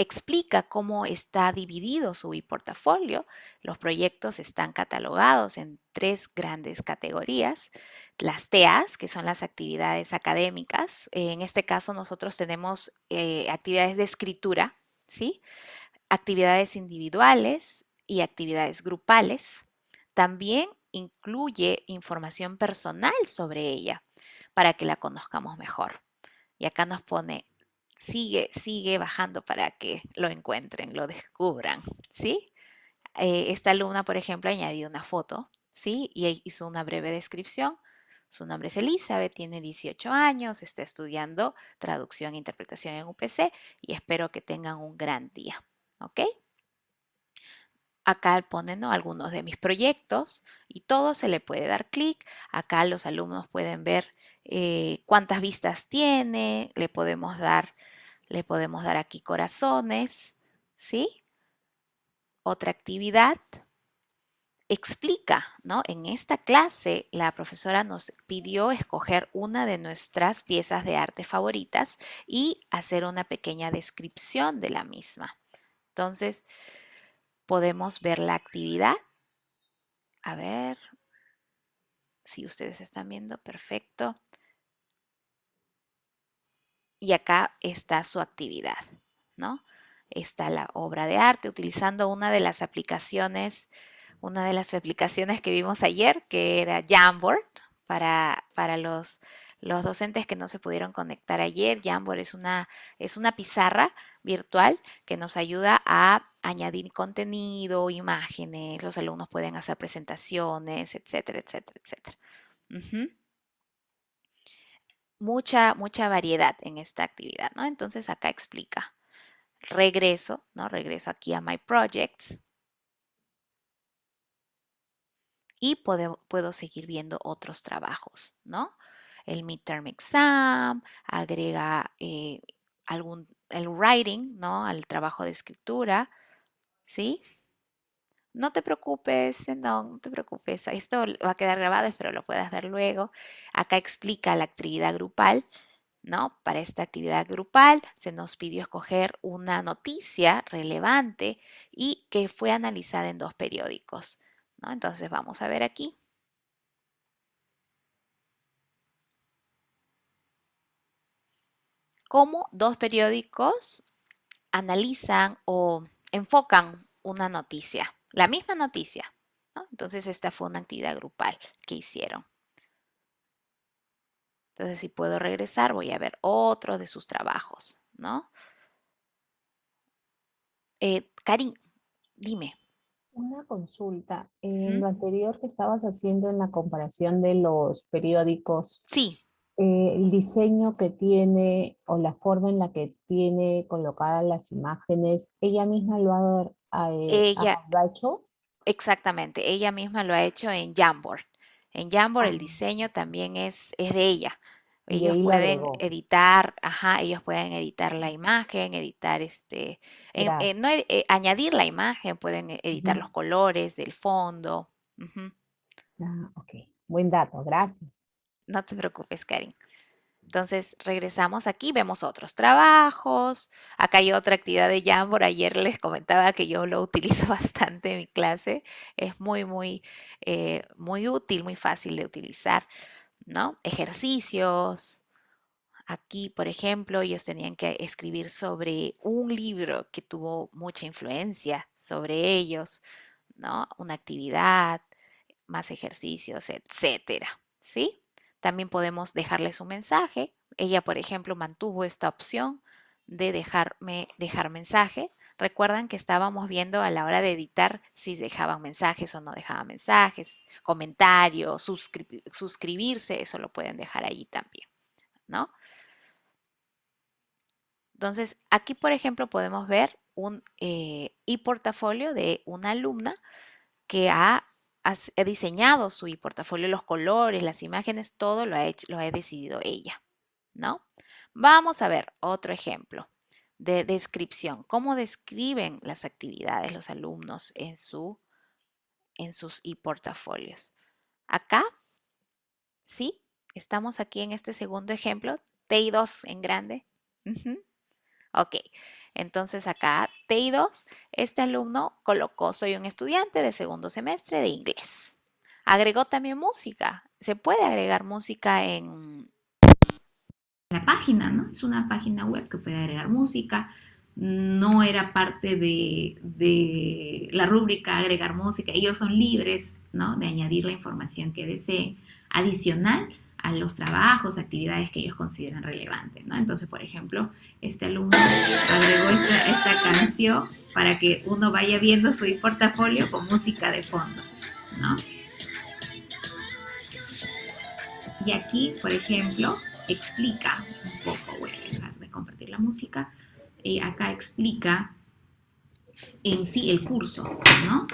explica cómo está dividido su e-portafolio. Los proyectos están catalogados en tres grandes categorías. Las TEAs, que son las actividades académicas. En este caso nosotros tenemos eh, actividades de escritura, ¿sí? actividades individuales y actividades grupales. También incluye información personal sobre ella para que la conozcamos mejor. Y acá nos pone sigue, sigue bajando para que lo encuentren, lo descubran, ¿sí? Eh, esta alumna, por ejemplo, añadió una foto, ¿sí? Y hizo una breve descripción. Su nombre es Elizabeth, tiene 18 años, está estudiando traducción e interpretación en UPC y espero que tengan un gran día, ¿ok? Acá ponen algunos de mis proyectos y todo se le puede dar clic. Acá los alumnos pueden ver eh, cuántas vistas tiene, le podemos dar le podemos dar aquí corazones, ¿sí? Otra actividad. Explica, ¿no? En esta clase la profesora nos pidió escoger una de nuestras piezas de arte favoritas y hacer una pequeña descripción de la misma. Entonces, podemos ver la actividad. A ver si ustedes están viendo, perfecto y acá está su actividad, ¿no? Está la obra de arte utilizando una de las aplicaciones, una de las aplicaciones que vimos ayer, que era Jamboard, para, para los, los docentes que no se pudieron conectar ayer. Jamboard es una, es una pizarra virtual que nos ayuda a añadir contenido, imágenes, los alumnos pueden hacer presentaciones, etcétera, etcétera, etcétera mucha, mucha variedad en esta actividad, ¿no? Entonces acá explica. Regreso, ¿no? Regreso aquí a My Projects. Y puedo, puedo seguir viendo otros trabajos, ¿no? El midterm exam, agrega eh, algún, el writing, ¿no? Al trabajo de escritura, ¿sí? No te preocupes, no, no te preocupes. Esto va a quedar grabado, espero lo puedas ver luego. Acá explica la actividad grupal. ¿no? Para esta actividad grupal se nos pidió escoger una noticia relevante y que fue analizada en dos periódicos, ¿no? Entonces vamos a ver aquí. Cómo dos periódicos analizan o enfocan una noticia, la misma noticia. ¿no? Entonces esta fue una actividad grupal que hicieron. Entonces, si puedo regresar, voy a ver otro de sus trabajos, ¿no? Eh, Karin, dime. Una consulta. En lo anterior que estabas haciendo en la comparación de los periódicos. Sí. Eh, el diseño que tiene o la forma en la que tiene colocadas las imágenes, ¿ella misma lo ha, eh, ella, hecho? Exactamente, ella misma lo ha hecho en Jamboard. En Jamboard el diseño también es, es de ella. Ellos pueden editar, ajá, ellos pueden editar la imagen, editar este, no, eh, añadir la imagen, pueden e, editar los colores del fondo. Ah, ok, buen dato, gracias. No te preocupes, Karin. Entonces regresamos aquí, vemos otros trabajos. Acá hay otra actividad de Jamboard. Ayer les comentaba que yo lo (laughs) utilizo bastante en mi clase. Es muy, muy, eh, muy útil, muy fácil de utilizar, ¿no? Ejercicios. Aquí, por ejemplo, ellos tenían que escribir sobre un libro que tuvo mucha influencia sobre ellos, ¿no? Una actividad, más ejercicios, etcétera, ¿sí? También podemos dejarles un mensaje. Ella, por ejemplo, mantuvo esta opción de dejarme dejar mensaje. Recuerdan que estábamos viendo a la hora de editar si dejaban mensajes o no dejaban mensajes, comentarios, suscribirse, eso lo pueden dejar allí también, ¿no? Entonces, aquí, por ejemplo, podemos ver un eh, e-portafolio de una alumna que ha ha, diseñado su portafolio, los colores, las imágenes, todo lo ha, hecho, lo ha decidido ella, ¿no? Vamos a ver otro ejemplo de descripción. ¿Cómo describen las actividades los alumnos en, su, en sus e-portafolios? Acá, ¿sí? Estamos aquí en este segundo ejemplo, TI2 en grande. Ok, entonces acá, TI2, este alumno colocó, soy un estudiante de segundo semestre de inglés. Agregó también música. Se puede agregar música en la página, ¿no? Es una página web que puede agregar música. No era parte de, de la rúbrica agregar música. Ellos son libres, ¿no? De añadir la información que deseen. Adicional, a los trabajos, actividades que ellos consideran relevantes, ¿no? Entonces, por ejemplo, este alumno agregó esta, canción para que uno vaya viendo su portafolio con música de fondo, ¿no? Y aquí, por ejemplo, explica un poco, voy a dejar de compartir la música, eh, acá explica en sí el curso, ¿no?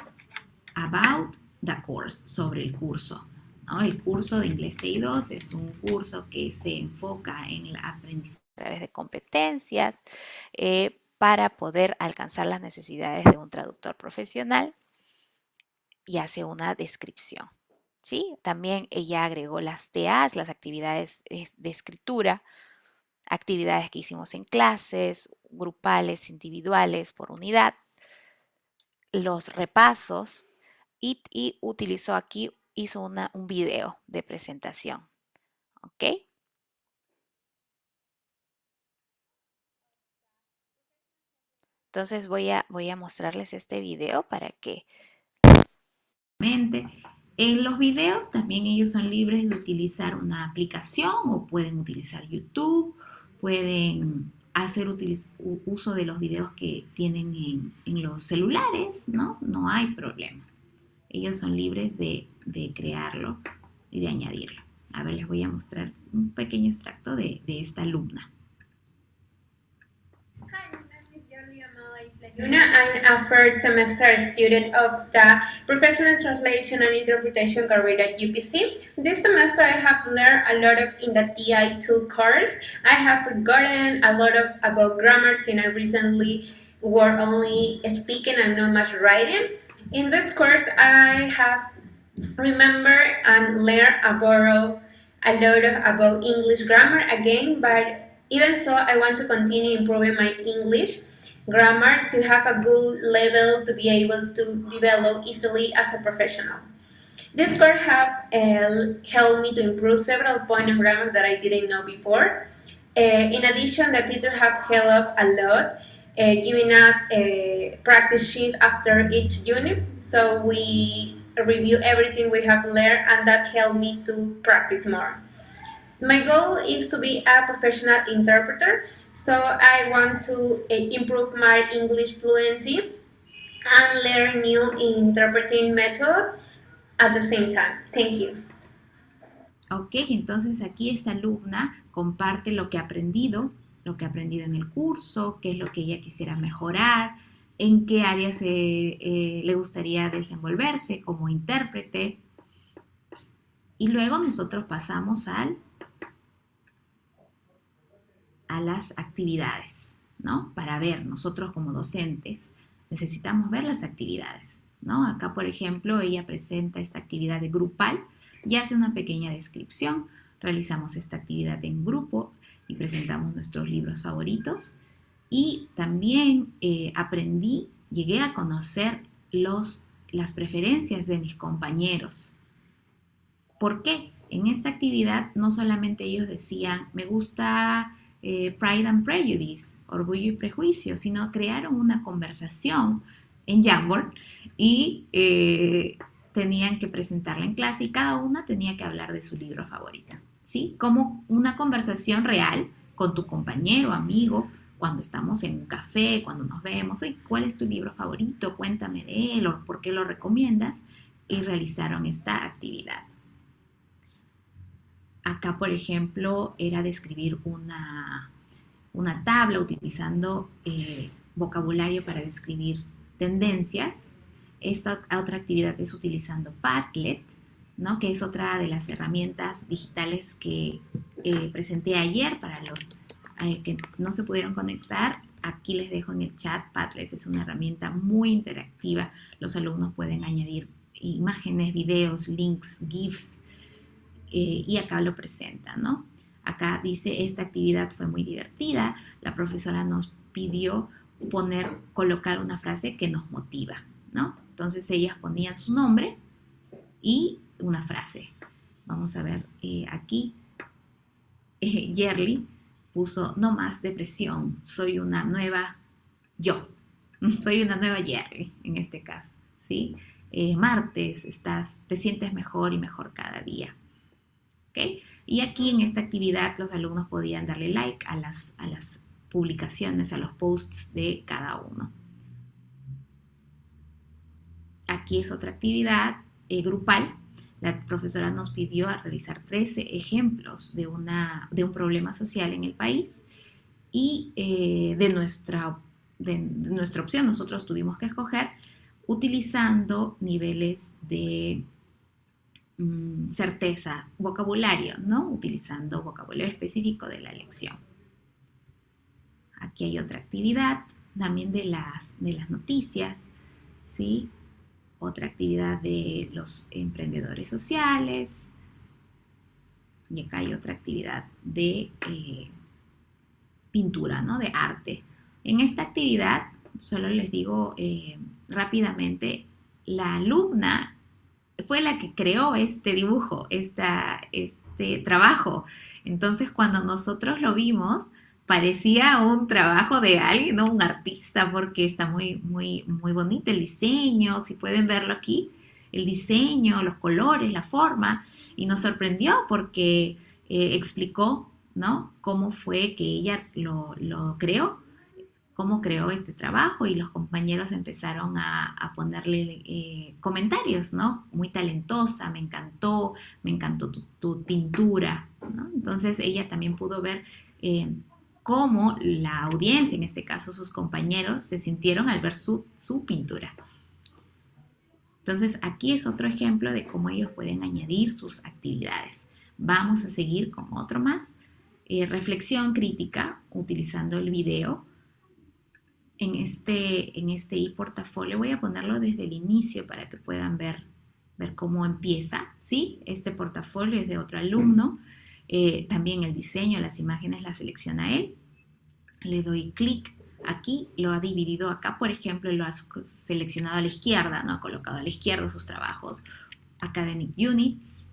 About the course, sobre el curso. El curso de Inglés TI2 es un curso que se enfoca en la aprendizaje a través de competencias eh, para poder alcanzar las necesidades de un traductor profesional y hace una descripción. ¿sí? También ella agregó las TAs, las actividades de escritura, actividades que hicimos en clases, grupales, individuales, por unidad, los repasos y, y utilizó aquí hizo una, un video de presentación. ¿Ok? Entonces voy a, voy a mostrarles este video para que... En los videos también ellos son libres de utilizar una aplicación o pueden utilizar YouTube, pueden hacer uso de los videos que tienen en, en los celulares, ¿no? No hay problema. Ellos son libres de de crearlo y de añadirlo. A ver, les voy a mostrar un pequeño extracto de, de esta alumna. I'm a first semester student of the Professional Translation and Interpretation career at UPC. This semester I have learned a lot of in the TI2 course. I have forgotten a lot of about grammar since I recently were only speaking and not much writing. In this course, I have remember and learn about a lot of, about English grammar again, but even so, I want to continue improving my English grammar to have a good level to be able to develop easily as a professional. This course have uh, helped me to improve several points in grammar that I didn't know before. Uh, in addition, the teacher have helped a lot, giving us a practice sheet after each unit. So we review everything we have learned and that helped me to practice more. My goal is to be a professional interpreter, so I want to uh, improve my English fluency and learn new interpreting methods at the same time. Thank you. Ok, entonces aquí esta alumna comparte lo que ha aprendido, lo que ha aprendido en el curso, qué es lo que ella quisiera mejorar, en qué áreas eh, le gustaría desenvolverse como intérprete. Y luego nosotros pasamos al, a las actividades, ¿no? Para ver, nosotros como docentes necesitamos ver las actividades, ¿no? Acá, por ejemplo, ella presenta esta actividad de grupal y hace una pequeña descripción. Realizamos esta actividad en grupo y presentamos nuestros libros favoritos y también eh, aprendí, llegué a conocer los, las preferencias de mis compañeros. ¿Por qué? En esta actividad no solamente ellos decían, me gusta eh, Pride and Prejudice, Orgullo y Prejuicio, sino crearon una conversación en Jamboard y eh, tenían que presentarla en clase y cada una tenía que hablar de su libro favorito, ¿sí? Como una conversación real con tu compañero, amigo, cuando estamos en un café, cuando nos vemos, ¿cuál es tu libro favorito? Cuéntame de él o por qué lo recomiendas. Y realizaron esta actividad. Acá, por ejemplo, era describir una, una tabla utilizando eh, vocabulario para describir tendencias. Esta otra actividad es utilizando Padlet, que es otra de las herramientas digitales que eh, presenté ayer para los que no se pudieron conectar, aquí les dejo en el chat. Padlet es una herramienta muy interactiva. Los alumnos pueden añadir imágenes, videos, links, GIFs eh, y acá lo presenta, ¿no? Acá dice, esta actividad fue muy divertida. La profesora nos pidió poner, colocar una frase que nos motiva. Entonces ellas ponían su nombre y una frase. Vamos a ver eh, aquí. Eh, puso no más depresión, soy una nueva yo, (laughs) soy una nueva Jerry en este caso, ¿sí? Eh, martes, estás, te sientes mejor y mejor cada día, ¿ok? Y aquí en esta actividad los alumnos podían darle like a las, a las publicaciones, a los posts de cada uno. Aquí es otra actividad eh, grupal la profesora nos pidió a realizar 13 ejemplos de, una, de un problema social en el país y eh, de, nuestra, de, nuestra opción nosotros tuvimos que escoger utilizando niveles de mm, certeza, vocabulario, ¿no? Utilizando vocabulario específico de la lección. Aquí hay otra actividad también de las, de las noticias, ¿sí? Otra actividad de los emprendedores sociales. Y acá hay otra actividad de eh, pintura, ¿no? De arte. En esta actividad, solo les digo eh, rápidamente, la alumna fue la que creó este dibujo, esta, este trabajo. Entonces, cuando nosotros lo vimos, parecía un trabajo de alguien, ¿no? Un artista, porque está muy, muy, muy bonito el diseño, si pueden verlo aquí, el diseño, los colores, la forma, y nos sorprendió porque eh, explicó, ¿no? Cómo fue que ella lo, creó, cómo creó este trabajo y los compañeros empezaron a, ponerle eh, comentarios, ¿no? Muy talentosa, me encantó, me encantó tu, pintura, ¿no? Entonces ella también pudo ver eh, cómo la audiencia, en este caso sus compañeros, se sintieron al ver su, pintura. Entonces, aquí es otro ejemplo de cómo ellos pueden añadir sus actividades. Vamos a seguir con otro más. Eh, reflexión crítica utilizando el video. en este, en este e-portafolio. Voy a ponerlo desde el inicio para que puedan ver, ver cómo empieza. ¿sí? Este portafolio es de otro alumno. Eh, también el diseño, las imágenes las selecciona él. Le doy clic aquí, lo ha dividido acá, por ejemplo, lo ha seleccionado a la izquierda, ¿no? Ha colocado a la izquierda sus trabajos. Academic Units,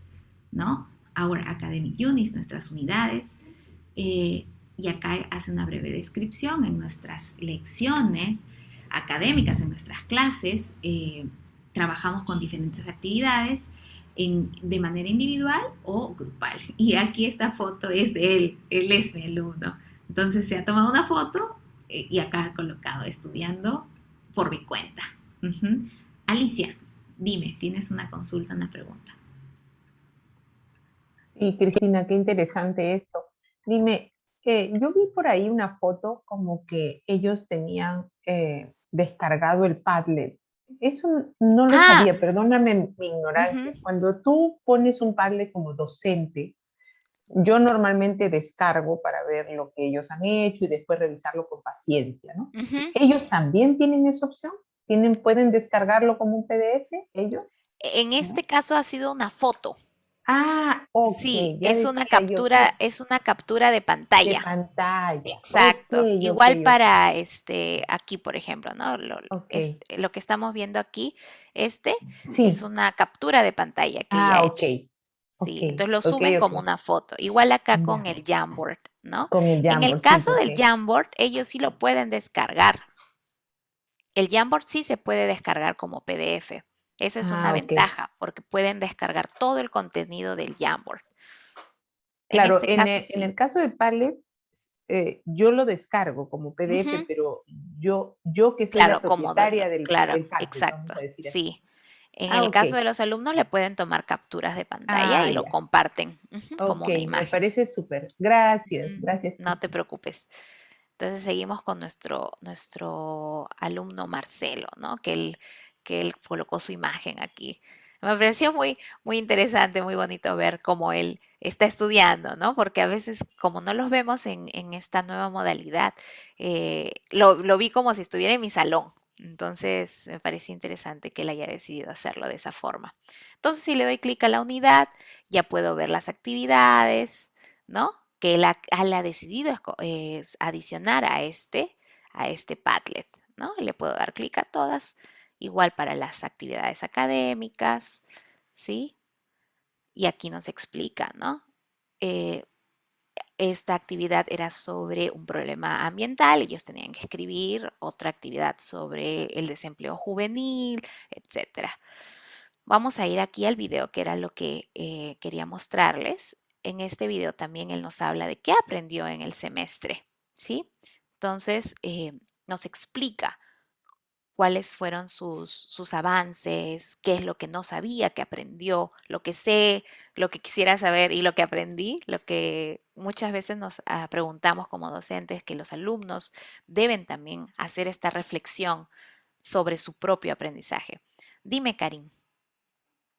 ¿no? Ahora Academic Units, nuestras unidades. Eh, y acá hace una breve descripción en nuestras lecciones académicas, en nuestras clases. Eh, trabajamos con diferentes actividades de manera individual o grupal. (laughs) Y aquí esta foto es de él, él es mi alumno. Entonces se ha tomado una foto eh, y acá ha colocado estudiando por mi cuenta. Alicia, dime, ¿tienes una consulta, una pregunta? Sí, Cristina, qué interesante esto. Dime, yo vi por ahí una foto como que ellos tenían eh, descargado el Padlet. Eso no lo Ah. sabía, perdóname mi ignorancia. Cuando tú pones un Padlet como docente, yo normalmente descargo para ver lo que ellos han hecho y después revisarlo con paciencia, ¿no? ¿Ellos también tienen esa opción? ¿Tienen, ¿Pueden descargarlo como un PDF ellos? En este caso ha sido una foto. Ah, ok. Sí, ya es una que- captura, es una captura de de pantalla. pantalla. Exacto. Igual para este aquí, por ejemplo, ¿no? Lo, lo- este, lo que estamos viendo aquí, este Sí. es una captura de pantalla que Ah, ha ok. hecho. ok, Sí, entonces lo suben como una foto. Igual acá con Ya. el Jamboard, ¿no? Con el En el Jamboard, sí, caso del Jamboard, ellos sí lo pueden descargar. El Jamboard sí se puede descargar como PDF. Esa es una Ah, ventaja, porque pueden descargar todo el contenido del Jamboard. En Claro, este en, caso, el, en sí. el caso de Padlet, eh, yo lo descargo como PDF, pero yo, yo que soy Claro, la propietaria del, Claro, del Padlet, vamos exacto. Sí. En Ah, el caso de los alumnos le pueden tomar capturas de pantalla Ah, y lo comparten como una me imagen. parece súper. Gracias, gracias. No te preocupes. Entonces seguimos con nuestro, nuestro alumno Marcelo, ¿no? Que él, que él colocó su imagen aquí. Me pareció muy, muy interesante, muy bonito ver cómo él está estudiando, ¿no? Porque a veces, como no los vemos en, en esta nueva modalidad, eh, lo, lo vi como si estuviera en mi salón. Entonces, me pareció interesante que él haya decidido hacerlo de esa forma. Entonces, si le doy clic a la unidad, ya puedo ver las actividades, ¿no? Que él ha, decidido es adicionar a este, a este Padlet, ¿no? Le puedo dar clic a todas, igual para las actividades académicas, ¿sí? Y aquí nos explica, ¿no? Eh, esta actividad era sobre un problema ambiental, ellos tenían que escribir otra actividad sobre el desempleo juvenil, etcétera. Vamos a ir aquí al video, que era lo que eh, quería mostrarles. En este video también él nos habla de qué aprendió en el semestre, ¿sí? Entonces, eh, nos explica cuáles fueron sus, sus avances, qué es lo que no sabía que aprendió, lo que sé, lo que quisiera saber y lo que aprendí, lo que muchas veces nos ah, preguntamos como docentes, que los alumnos deben también hacer esta reflexión sobre su propio aprendizaje. Dime, Karim.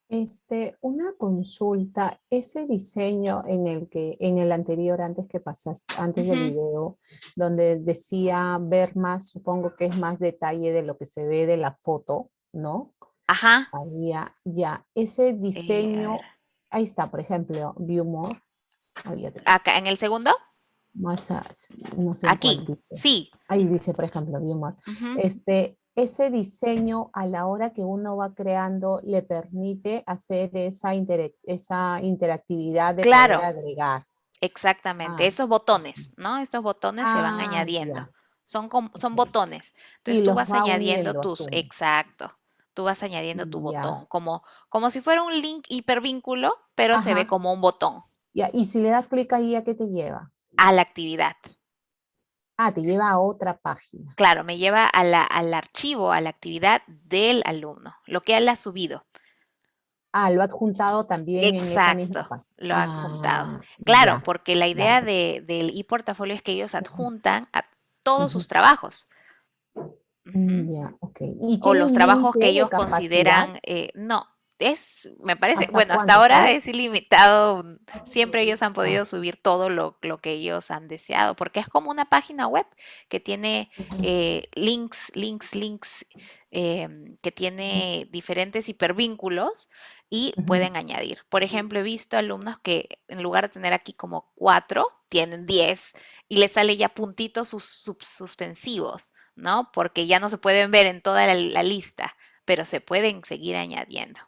Este, una consulta, ese diseño en el que, en el anterior, antes que pasaste, antes del Ujú. video, donde decía ver más, supongo que es más detalle de lo que se ve de la foto, ¿no? Ajá. Había, ya, ese eh, diseño, ahí está, por ejemplo, View More, acá en el segundo, más, no sé aquí, cuál sí. Ahí dice, por ejemplo, View More. Este, ese diseño a la hora que uno va creando le permite hacer esa, interactividad de Claro. poder agregar. Exactamente, Ah, esos botones, ¿no? Estos botones se van Ah, añadiendo. ya, Son, son botones. Y Entonces tú vas va añadiendo tus, exacto, tú vas añadiendo tu Ya, botón, como, como si fuera un link hipervínculo, pero se ve como un botón ya. Y si le das clic ahí, ¿a qué te lleva? a la actividad. Ah, te lleva a otra página. Claro, me lleva a la- al archivo, a la actividad del alumno, lo que él ha subido. Ah, lo ha adjuntado también en esa misma Exacto, página. lo ha adjuntado. Ah, Claro, ya, porque la idea de, del e-portafolio es que ellos adjuntan a todos sus trabajos. Mm. Ya, ok. ¿Y O los trabajos que ellos consideran, eh, no, es, me parece, bueno, hasta ahora es ilimitado, siempre ellos han podido subir todo lo, que ellos han deseado, porque es como una página web que tiene eh, links, links, links, em, que tiene diferentes hipervínculos y pueden añadir. Por ejemplo, he visto alumnos que en lugar de tener aquí como cuatro, tienen diez y les sale ya puntitos sus, suspensivos, ¿no? Porque ya no se pueden ver en toda la lista, pero se pueden seguir añadiendo.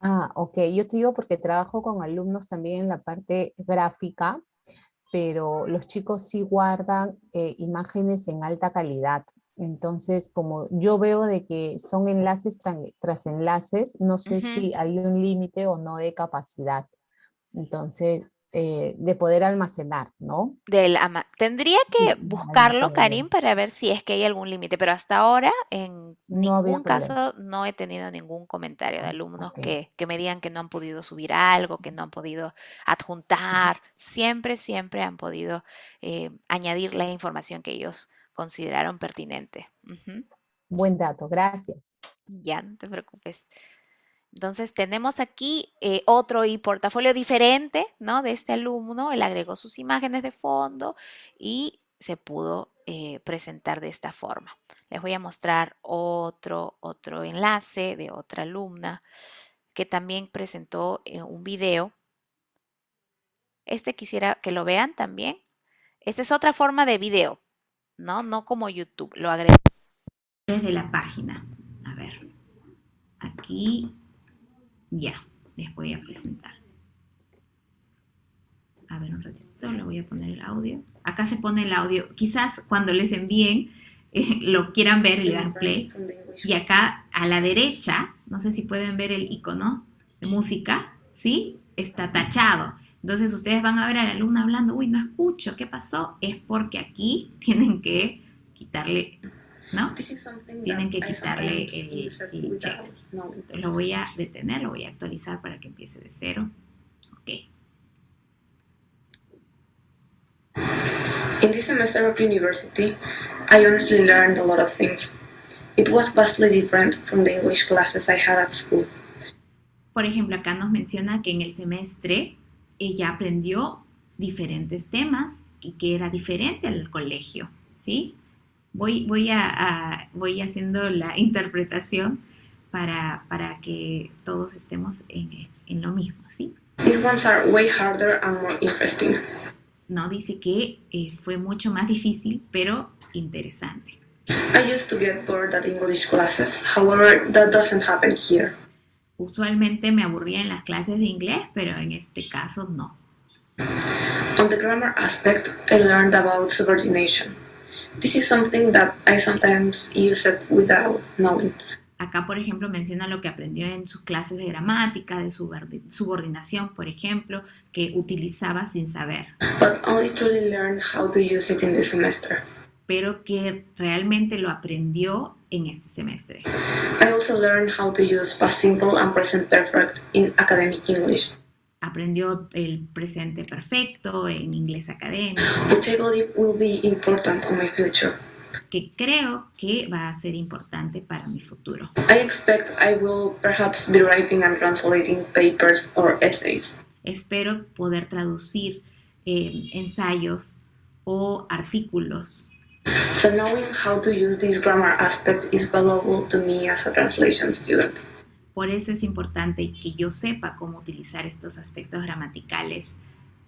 Ah, ok. Yo te digo porque trabajo con alumnos también en la parte gráfica, pero los chicos sí guardan eh, imágenes en alta calidad. Entonces, como yo veo de que son enlaces tras enlaces, no sé si hay un límite o no de capacidad. Entonces, eh, de poder almacenar, ¿no? Del Tendría que buscarlo, Karim, para ver si es que hay algún límite, pero hasta ahora en ningún caso no he tenido ningún comentario de alumnos que, me digan que no han podido subir algo, que no han podido adjuntar. Siempre, siempre han podido eh, añadir la información que ellos consideraron pertinente. Buen dato, gracias. Ya, no te preocupes. Entonces tenemos aquí eh, otro portafolio diferente, ¿no? De este alumno, él agregó sus imágenes de fondo y se pudo eh, presentar de esta forma. Les voy a mostrar otro, otro enlace de otra alumna que también presentó eh, un video. Este quisiera que lo vean también. Esta es otra forma de video, ¿no? No como YouTube, lo agregué desde la página. A ver, aquí ya, les voy a presentar. A ver un ratito, le voy a poner el audio. Acá se pone el audio. Quizás cuando les envíen eh, (laughs) lo quieran ver y le dan play. Y acá a la derecha, no sé si pueden ver el icono de música, ¿sí? Está tachado. Entonces ustedes van a ver al alumno hablando, uy, no escucho, ¿qué pasó? Es porque aquí (laughs) tienen que quitarle ¿no? Tienen que quitarle el, check. lo voy a detener, lo voy a actualizar para que empiece de cero. Ok. In this semester of university, I honestly learned a lot of things. It was vastly different from the English classes I had at school. Por ejemplo, acá nos menciona que en el semestre ella aprendió diferentes temas y que era diferente al colegio, ¿sí? Voy, voy, a, voy haciendo la (laughs) interpretación para, para que todos estemos en, en lo mismo, ¿sí? These ones are way harder and more interesting. No, dice que eh, fue mucho más difícil, pero interesante. I used to get bored at English classes, however, that doesn't happen here. Usualmente me aburría en las clases de inglés, pero en este caso no. On the grammar aspect, I learned about subordination. This is something that I sometimes use it without knowing. Acá, por ejemplo, menciona lo que aprendió en sus clases de gramática, de subordinación, por ejemplo, que utilizaba sin saber. But only truly learn how to use it in the semester. Pero que realmente lo aprendió en este semestre. I also learned how to use past simple and present perfect in academic English aprendió el presente perfecto en inglés académico. Que creo que va a ser importante para mi futuro. Espero poder traducir eh, ensayos o artículos. So knowing how to use this grammar aspect is valuable to me as a translation student. Por eso es importante que yo sepa cómo utilizar estos aspectos gramaticales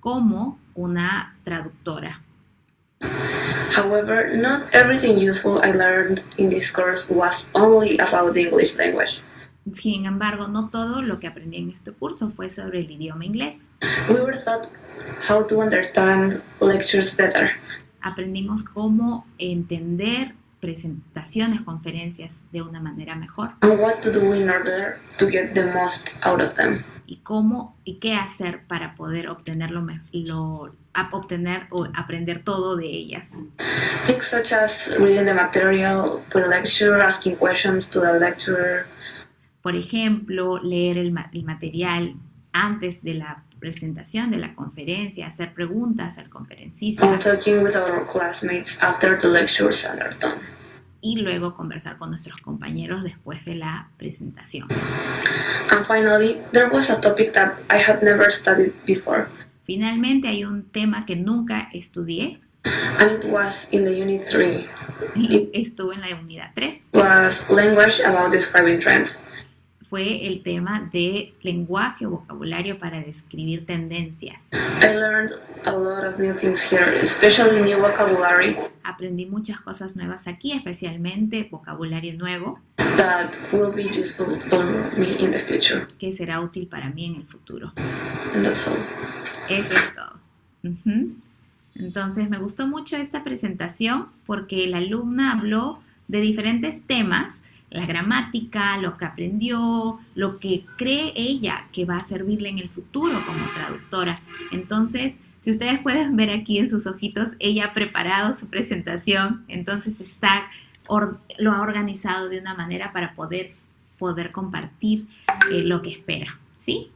como una traductora. However, not everything useful I learned in this course was only about the English language. Sin embargo, no todo lo que aprendí en este curso fue sobre el idioma inglés. We were taught how to understand lectures better. Aprendimos cómo entender presentaciones, conferencias de una manera mejor. Y cómo y qué hacer para poder obtenerlo, lo, obtener o aprender todo de ellas. Things such as reading the material pre-lecture, asking questions to the lecturer. Por ejemplo, leer el, el material antes de la presentación de la conferencia, hacer preguntas al conferencista. And talking with our classmates after the lectures are done y luego conversar con nuestros compañeros después de la presentación. And finally, there was a topic that I had never studied before. Finalmente hay un tema que nunca estudié. And it was in the unit 3. It Estuvo en la unidad 3. Was language about describing trends fue el tema de lenguaje o vocabulario para describir tendencias. I learned a lot of new things here, especially new vocabulary. Aprendí muchas cosas nuevas aquí, especialmente vocabulario nuevo. That will be useful for me in the future. Que será útil para mí en el futuro. And that's all. Eso es todo. Entonces me gustó mucho esta presentación porque la alumna habló de diferentes temas la gramática, lo que aprendió, lo que cree ella que va a servirle en el futuro como traductora. Entonces, si ustedes pueden ver aquí en sus ojitos, ella ha preparado su presentación, entonces está, lo ha organizado de una manera para poder, poder compartir eh, lo que espera, ¿sí?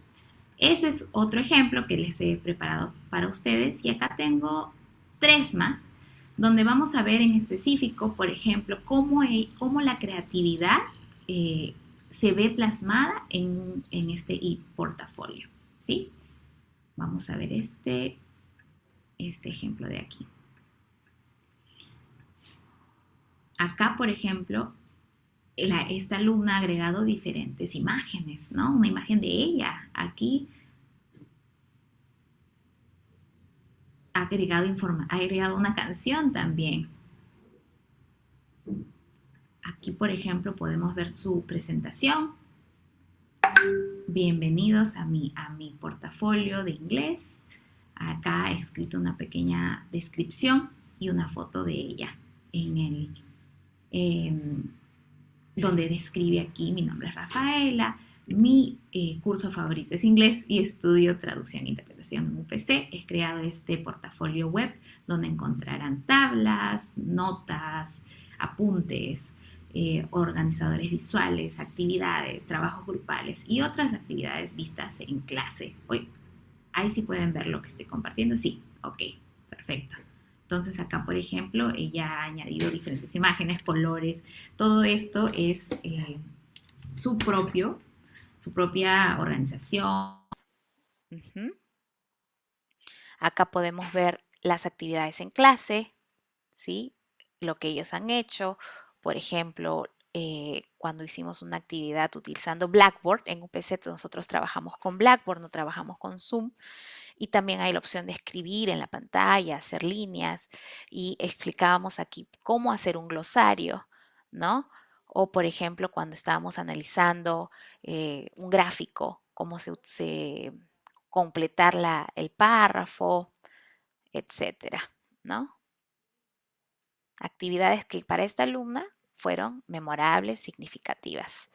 Ese es otro ejemplo que les he preparado para ustedes y acá tengo tres más donde vamos a ver en específico, por ejemplo, cómo, e, cómo la creatividad eh, se ve plasmada en, en este portafolio. ¿sí? Vamos a ver este, este ejemplo de aquí. Acá, por ejemplo, esta alumna ha agregado diferentes imágenes, ¿no? Una imagen de ella. Aquí ha agregado, ha agregado una canción también. Aquí, por ejemplo, podemos ver su presentación. Bienvenidos a mi, a mi portafolio de inglés. Acá he escrito una pequeña descripción y una foto de ella en el, em, donde describe aquí, mi nombre es Rafaela, mi eh, curso favorito es inglés y estudio traducción e interpretación en UPC. He creado este portafolio web donde encontrarán tablas, notas, apuntes, eh, organizadores visuales, actividades, trabajos grupales y otras actividades vistas en clase. Hoy, ahí sí pueden ver lo que estoy compartiendo. Sí, ok, perfecto. Entonces acá, por ejemplo, ella ha añadido diferentes imágenes, colores. Todo esto es eh, su propio su propia organización. Acá podemos ver las actividades en clase, ¿sí? lo que ellos han hecho. Por ejemplo, eh, cuando hicimos una actividad utilizando Blackboard, en un PC nosotros trabajamos con Blackboard, no trabajamos con Zoom. Y también hay la opción de escribir en la pantalla, hacer líneas. Y explicábamos aquí cómo hacer un glosario, ¿no? O por ejemplo cuando estábamos analizando eh, un gráfico, cómo se, completar el párrafo, etcétera, ¿no? Actividades que para esta alumna fueron memorables, significativas.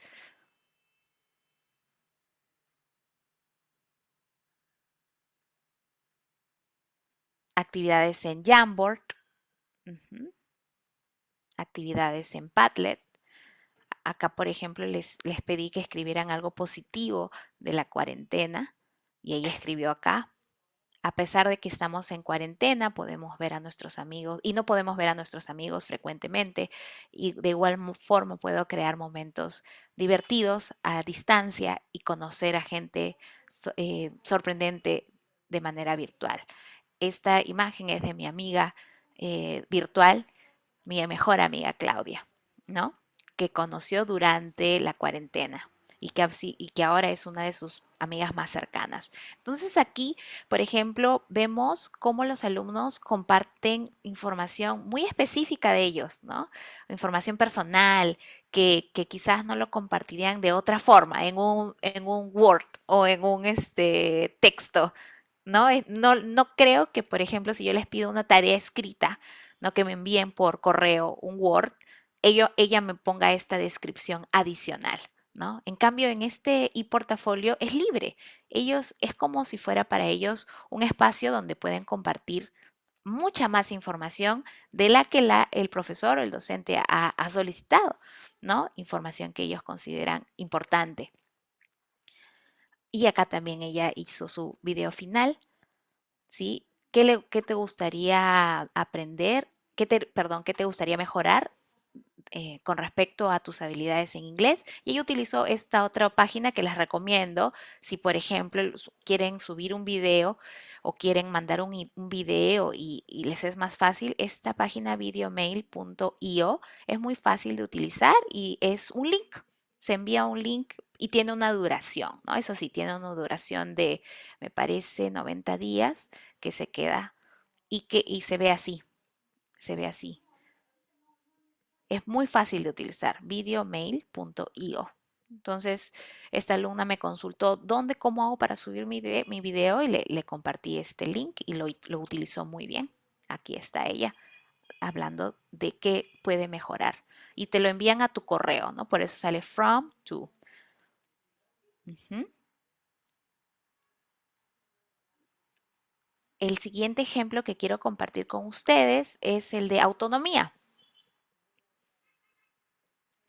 Actividades en Jamboard, actividades en Padlet, Acá, por ejemplo, les, les pedí que escribieran algo positivo de la cuarentena y ella escribió acá. A pesar de que estamos en cuarentena, podemos ver a nuestros amigos y no podemos ver a nuestros amigos frecuentemente y de igual forma puedo crear momentos divertidos a distancia y conocer a gente eh, sorprendente de manera virtual. Esta imagen es de mi amiga eh, virtual, mi mejor amiga Claudia, ¿no? Que conoció durante la cuarentena y que, y que ahora es una de sus amigas más cercanas. Entonces aquí, por ejemplo, vemos cómo los alumnos comparten información muy específica de ellos, ¿no? Información personal que, quizás no lo compartirían de otra forma, en un, en un Word o en un este, texto, ¿no? Eh, ¿no? No creo que, por ejemplo, si yo les pido una tarea escrita, ¿no? Que me envíen por correo un Word, ella me ponga esta descripción adicional. ¿No? En cambio, en este e-portafolio es libre. Ellos es como si fuera para ellos un espacio donde pueden compartir mucha más información de la que la, el profesor o el docente ha, ha, solicitado, ¿no? Información que ellos consideran importante. Y acá también ella hizo su video final, ¿sí? ¿Qué, le, qué te gustaría aprender? ¿Qué te, perdón, qué te gustaría mejorar eh, con respecto a tus habilidades en inglés. Y ella utilizó esta otra página que les recomiendo si, por ejemplo, quieren subir un video o quieren mandar un, video y, les es más fácil. Esta página videomail.io es muy fácil de utilizar y es un link. Se envía un link y tiene una duración, ¿no? Eso sí, tiene una duración de, me parece, 90 días que se queda y que y se ve así. Se ve así. Es muy fácil de utilizar, videomail.io. Entonces, esta alumna me consultó dónde, cómo hago para subir mi, video y le, compartí este link y lo, lo utilizó muy bien. Aquí está ella hablando de qué puede mejorar. Y te lo envían a tu correo, ¿no? Por eso sale from to. El siguiente ejemplo que quiero compartir con ustedes es el de autonomía.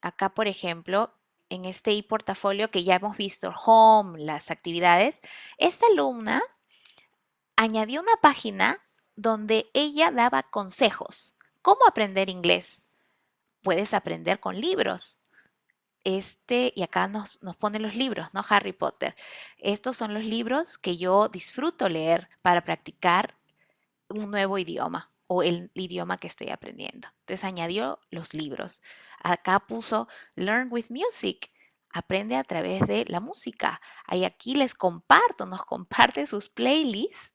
Acá, por ejemplo, en este e-portafolio que ya hemos visto, home, las actividades, esta alumna añadió una página donde ella daba consejos. ¿Cómo aprender inglés? Puedes aprender con libros. Este, y acá nos, nos pone los libros, ¿no? Harry Potter. Estos son los libros que yo disfruto leer para practicar un nuevo idioma o el idioma que estoy aprendiendo. Entonces añadió los libros. Acá puso Learn with Music. Aprende a través de la música. Ahí aquí les comparto, nos comparte sus playlists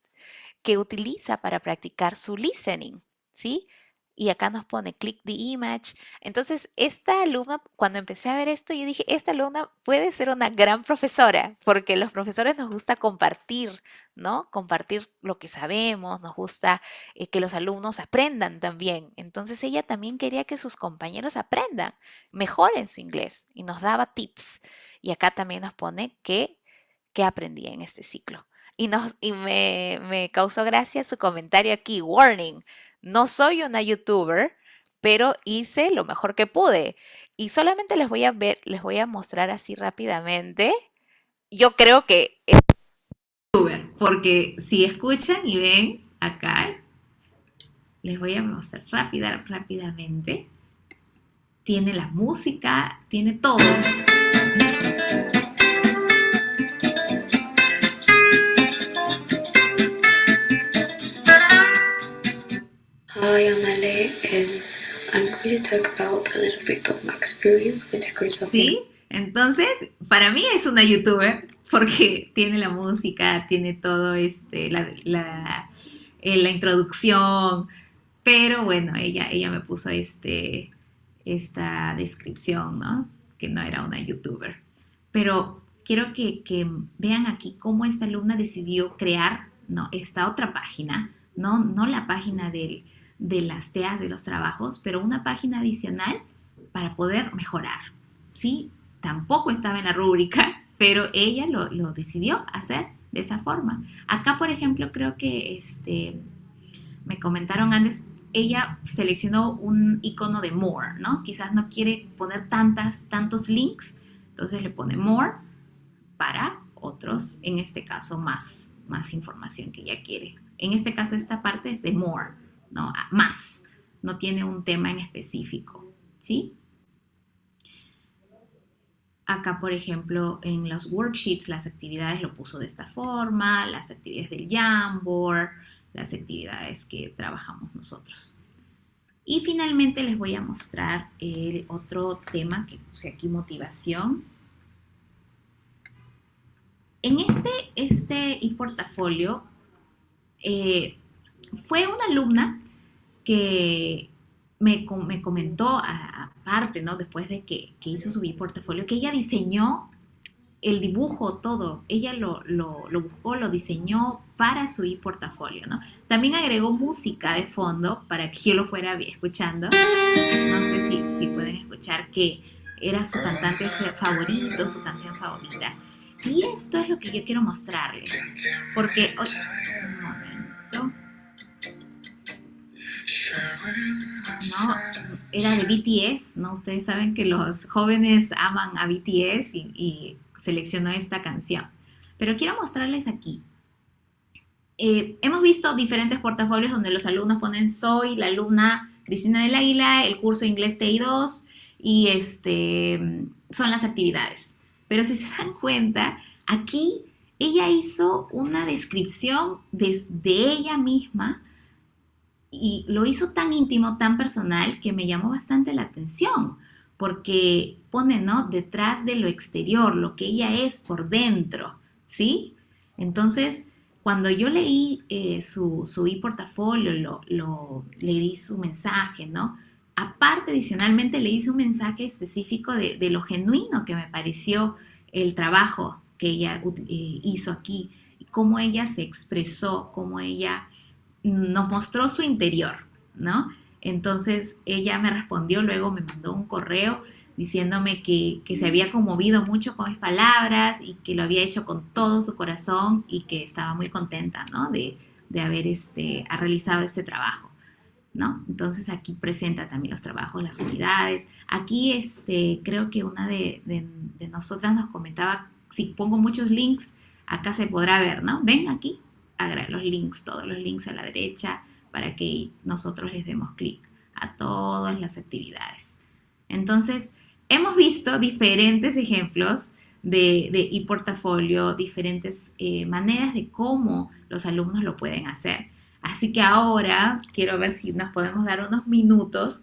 que utiliza para practicar su listening, ¿sí? y acá nos pone click the image. Entonces, esta alumna, cuando empecé a ver esto, yo dije, esta alumna puede ser una gran profesora, porque los profesores nos gusta compartir, ¿no? Compartir lo que sabemos, nos gusta eh, que los alumnos aprendan también. Entonces, ella también quería que sus compañeros aprendan, mejoren su inglés y nos daba tips. Y acá también nos pone que, que aprendí en este ciclo. Y, nos, y me, me causó gracia su comentario aquí, warning no soy una youtuber, pero hice lo mejor que pude. Y solamente les voy a ver, les voy a mostrar así rápidamente. Yo creo que porque si escuchan y ven acá, les voy a mostrar rápida, rápidamente. Tiene la música, tiene todo. Hi, I'm Ale and I'm going to talk about a little bit of my experience with Sí, entonces para mí es una youtuber porque tiene la música, tiene todo este, la, la, eh, la introducción, pero bueno, ella, ella me puso este, esta descripción, ¿no? Que no era una youtuber. Pero quiero que, vean aquí cómo esta alumna decidió crear, ¿no? Esta otra página, no, no la página de las TEAs de los trabajos, pero una página adicional para poder mejorar. ¿sí? Tampoco estaba en la rúbrica, (laughs) pero ella lo, decidió hacer de esa forma. Acá, por ejemplo, creo que este, me comentaron antes, ella seleccionó un icono de more, ¿no? Quizás no quiere poner tantas, tantos links, entonces le pone more para otros, en este caso, más, más información que ella quiere. En este caso, esta parte es de more. ¿no? Más, no tiene un tema en específico, ¿sí? Acá, por ejemplo, en los worksheets, las actividades lo puso de esta forma, las actividades del Jamboard, las actividades que trabajamos nosotros. Y finalmente les voy a mostrar el otro tema que puse aquí, motivación. En este, este e-portafolio eh, fue una alumna que me, comentó, aparte, ¿no? Después de que, hizo su portafolio, que ella diseñó el dibujo, todo. Ella lo, buscó, lo diseñó para su e-portafolio, ¿no? También agregó música de fondo para que yo lo fuera escuchando. No sé si, si pueden escuchar que era su cantante favorito, su canción favorita. Y esto es lo que yo quiero mostrarles. Porque, un momento. ¿No? Era de BTS, ¿no? Ustedes saben que los jóvenes aman a BTS y, seleccionó esta canción. Pero quiero mostrarles aquí. Eh, hemos visto diferentes portafolios donde los alumnos ponen soy la alumna Cristina del Águila, el curso inglés TI2 y este, son las actividades. Pero si se dan cuenta, aquí ella hizo una descripción desde ella misma y lo hizo tan íntimo, tan personal, que me llamó bastante la atención, porque pone, ¿no? Detrás de lo exterior, lo que ella es por dentro, ¿sí? Entonces, cuando yo leí eh, su, su e-portafolio, lo, lo, leí su mensaje, ¿no? Aparte, adicionalmente, le hice un mensaje específico de, de, lo genuino que me pareció el trabajo que ella eh, hizo aquí, cómo ella se expresó, cómo ella nos mostró su interior, ¿no? Entonces ella me respondió, luego me mandó un correo diciéndome que, que, se había conmovido mucho con mis palabras y que lo había hecho con todo su corazón y que estaba muy contenta, ¿no? De, de haber este, realizado este trabajo. ¿no? Entonces aquí presenta también los trabajos, las unidades. Aquí este, creo que una de, de, nosotras nos comentaba, si pongo muchos links, acá se podrá ver, ¿no? Ven aquí, los links, todos los links a la derecha, para que nosotros les demos clic a todas las actividades. Entonces, hemos visto diferentes ejemplos de, de e-portafolio, diferentes eh, maneras de cómo los alumnos lo pueden hacer. Así que ahora quiero ver si nos podemos dar unos minutos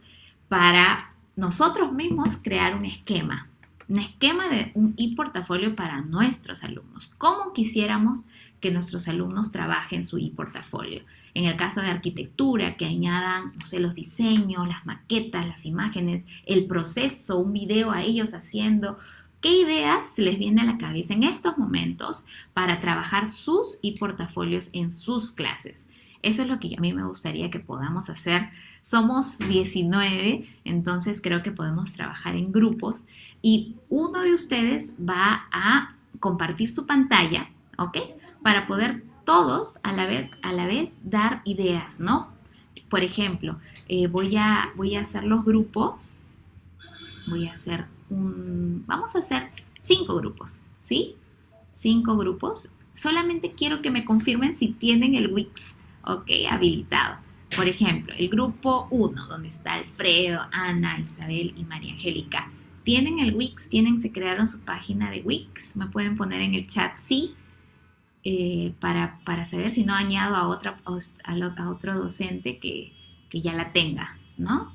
para nosotros mismos crear un esquema, un esquema de un e-portafolio para nuestros alumnos. ¿Cómo quisiéramos que nuestros alumnos trabajen su e-portafolio? En el caso de arquitectura, que añadan, no sé, los diseños, las maquetas, las imágenes, el proceso, un video a ellos haciendo. ¿Qué ideas les viene a la cabeza en estos momentos para trabajar sus e-portafolios en sus clases? Eso es lo que a mí me gustaría que podamos hacer. Somos 19, entonces creo que podemos trabajar en grupos y uno de ustedes va a compartir su pantalla, ¿ok? Para poder todos a la vez, dar ideas, ¿no? Por ejemplo, eh, voy, a, voy a hacer los grupos. Voy a hacer un... Vamos a hacer cinco grupos, ¿sí? Cinco grupos. Solamente quiero que me confirmen si tienen el Wix ¿ok? Habilitado. Por ejemplo, el grupo 1, donde está Alfredo, Ana, Isabel y María Angélica. ¿Tienen el Wix? ¿Tienen, se crearon su página de Wix? Me pueden poner en el chat sí, eh, para, saber si no añado a, otra, a otro docente que, que ya la tenga, ¿no?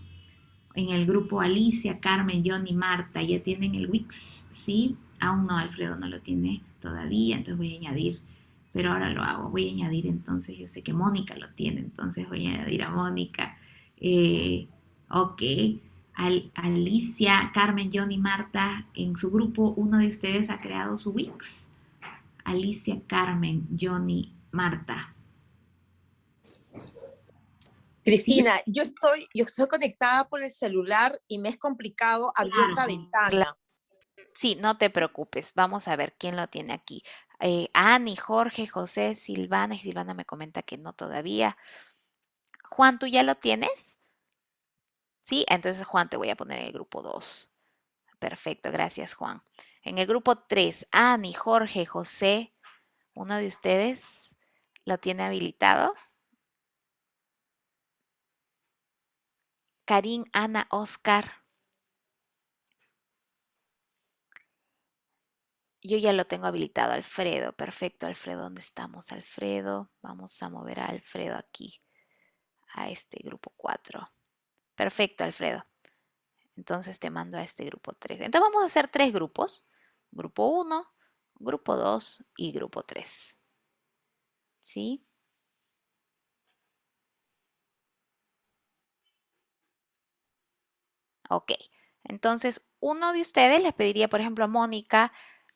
En el grupo Alicia, Carmen, John y Marta, ¿ya tienen el Wix? Sí, aún no, Alfredo no lo tiene todavía, entonces voy a añadir pero ahora lo hago. Voy a añadir entonces, yo sé que Mónica lo tiene, entonces voy a añadir a Mónica. Eh, ok, Alicia, Carmen, John y Marta, en su grupo, uno de ustedes ha creado su Wix. Alicia, Carmen, Johnny, Marta. Cristina, yo estoy, yo estoy conectada por el celular y me es complicado abrir otra ventana. Sí, no te preocupes. Vamos a ver quién lo tiene aquí. Eh, Ani, Jorge, José, Silvana, y Silvana me comenta que no todavía. Juan, ¿tú ya lo tienes? Sí, entonces Juan te voy a poner en el grupo 2. Perfecto, gracias Juan. En el grupo 3, Ani, Jorge, José, ¿uno de ustedes lo tiene habilitado? Karim, Ana, Oscar. Yo ya lo tengo habilitado, Alfredo. Perfecto, Alfredo. ¿Dónde estamos, Alfredo? Vamos a mover a Alfredo aquí, a este grupo 4. Perfecto, Alfredo. Entonces te mando a este grupo 3. Entonces vamos a hacer tres grupos. Grupo 1, grupo 2 y grupo 3. ¿Sí? Ok. Entonces, uno de ustedes les pediría, por ejemplo, a Mónica,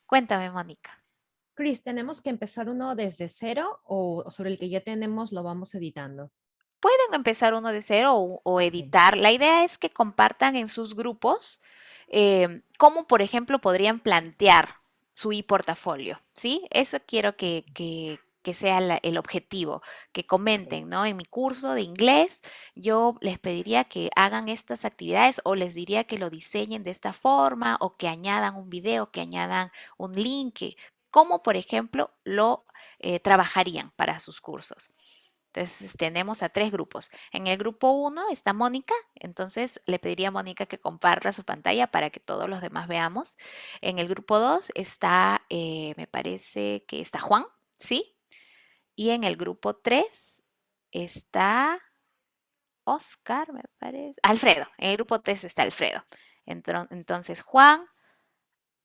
Cuéntame, Mónica. Chris, ¿tenemos que empezar uno desde cero o sobre el que ya tenemos lo vamos editando? Pueden empezar uno de cero o, editar. La idea es que compartan en sus grupos em, cómo, por ejemplo, podrían plantear su e-portafolio, ¿sí? Eso quiero que, que sea el objetivo, que comenten, ¿no? En mi curso de inglés yo les pediría que hagan estas actividades o les diría que lo diseñen de esta forma o que añadan un video, que añadan un link, como por ejemplo lo eh, trabajarían para sus cursos. Entonces tenemos a tres grupos. En el grupo 1 está Mónica, entonces le pediría a Mónica que comparta su pantalla para que todos los demás veamos. En el grupo 2 está, eh, me parece que está Juan, ¿sí? Y en el grupo 3 está Oscar, me parece. Alfredo, en el grupo 3 está Alfredo. Entonces Juan,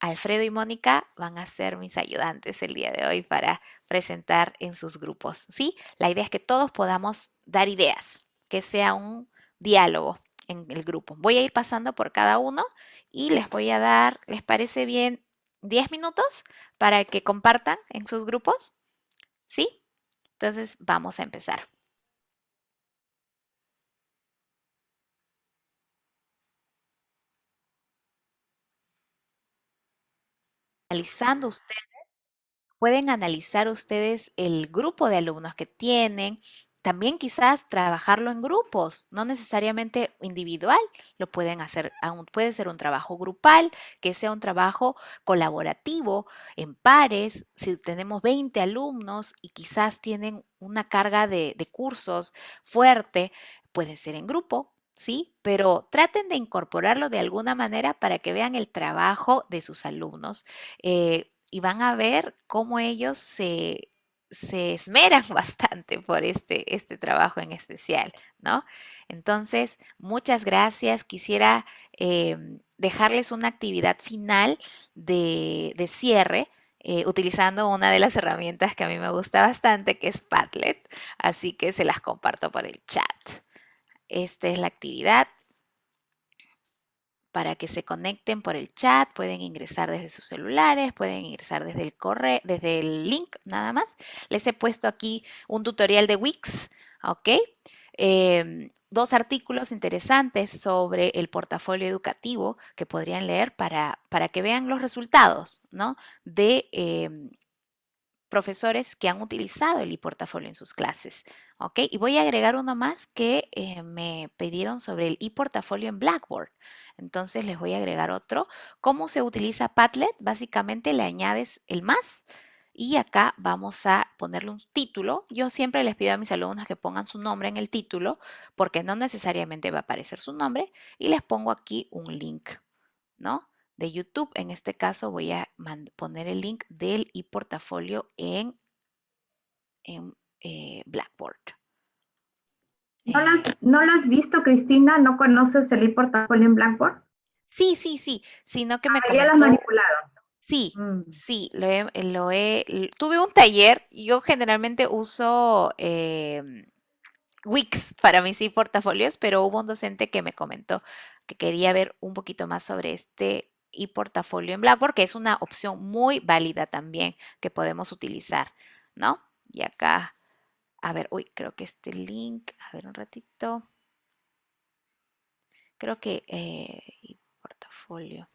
Alfredo y Mónica van a ser mis ayudantes el día de hoy para presentar en sus grupos. ¿sí? La idea es que todos podamos dar ideas, que sea un diálogo en el grupo. Voy a ir pasando por cada uno y les voy a dar, ¿les parece bien? 10 minutos para que compartan en sus grupos. ¿Sí? Entonces vamos a empezar. analizando ustedes, pueden analizar ustedes el grupo de alumnos que tienen, también quizás trabajarlo en grupos, no necesariamente individual, lo pueden hacer, puede ser un trabajo grupal, que sea un trabajo colaborativo, en pares, si tenemos 20 alumnos y quizás tienen una carga de, de cursos fuerte, puede ser en grupo, ¿sí? Pero traten de incorporarlo de alguna manera para que vean el trabajo de sus alumnos eh, y van a ver cómo ellos se, esmeran (laughs) bastante por este, este trabajo en especial, ¿no? Entonces, muchas gracias. Quisiera em, dejarles una actividad final de, cierre. Eh, utilizando una de las herramientas que a mí me gusta bastante, que es Padlet, así que se las comparto por el chat. Esta es la actividad. Para que se conecten por el chat, pueden ingresar desde sus celulares, pueden ingresar desde el correo, desde el link nada más. Les he puesto aquí un tutorial de Wix, ¿ok? Em, dos artículos interesantes sobre el portafolio educativo que podrían leer para, para que vean los resultados ¿no? de em, profesores que han utilizado el e-portafolio en sus clases. ¿ok? Y voy a agregar uno más que eh, me pidieron sobre el e-portafolio en Blackboard. Entonces les voy a agregar otro. ¿Cómo se utiliza Padlet? Básicamente le añades el más y acá vamos a ponerle un título. Yo siempre les pido a mis alumnos que pongan su nombre en el título porque no necesariamente va a aparecer su nombre y les pongo aquí un link, ¿no? De YouTube. En este caso voy a poner el link del e-portafolio en, en eh, Blackboard. ¿No las, ¿No has visto, Cristina? ¿No conoces el e-portafolio en Blackboard? Sí, sí, sí, sino que me ah, ya las manipularon. Sí, mm. sí, lo he, lo he, tuve un taller, yo generalmente uso em, Wix para mis e-portafolios, pero hubo un docente que me comentó que quería ver un poquito más sobre este y portafolio en Blackboard, que es una opción muy válida también que podemos utilizar, ¿no? Y acá, a ver, uy, creo que este link, a ver un ratito. Creo que eh, portafolio.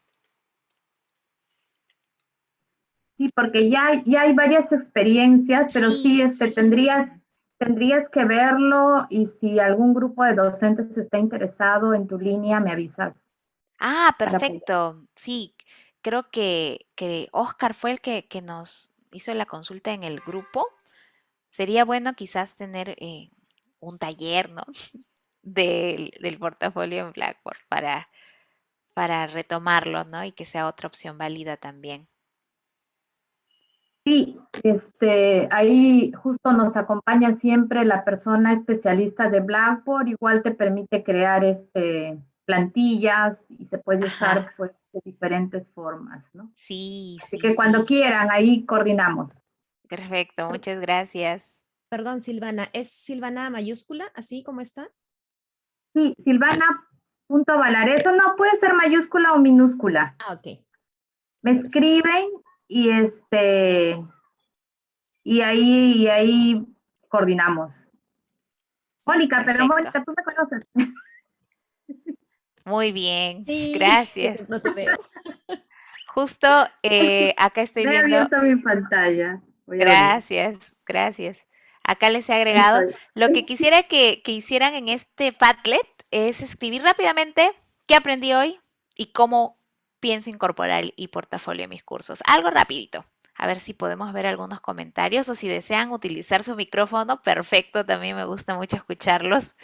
Sí, porque ya, ya hay varias experiencias, pero sí, este, tendrías, tendrías que verlo y si algún grupo de docentes está interesado en tu línea, me avisas. Ah, perfecto. Sí, creo que, que Oscar fue el que, que nos hizo la consulta en el grupo. Sería bueno quizás tener eh, un taller, ¿no? (laughs) Del, del portafolio en Blackboard para, para retomarlo, ¿no? Y que sea otra opción válida también. Sí, este, ahí justo nos acompaña siempre la persona especialista de Blackboard, igual te permite crear este plantillas y se puede usar pues de diferentes formas, ¿no? Sí, Así que cuando quieran, ahí coordinamos. Perfecto, muchas gracias. Perdón, Silvana, ¿es Silvana mayúscula, así como está? Sí, Silvana punto Valareso, no, puede ser mayúscula o minúscula. Ah, ok. Me escriben y este, y ahí, y ahí coordinamos. Mónica, pero Mónica, tú me conoces. (laughs) Muy bien, gracias. Justo eh, acá estoy viendo. mi pantalla. gracias, gracias. Acá les he agregado. Lo que quisiera que, que hicieran en este Padlet es escribir rápidamente qué aprendí hoy y cómo pienso incorporar el portafolio a mis cursos. Algo rapidito. A ver si podemos ver algunos comentarios o si desean utilizar su micrófono, perfecto, también me gusta mucho escucharlos.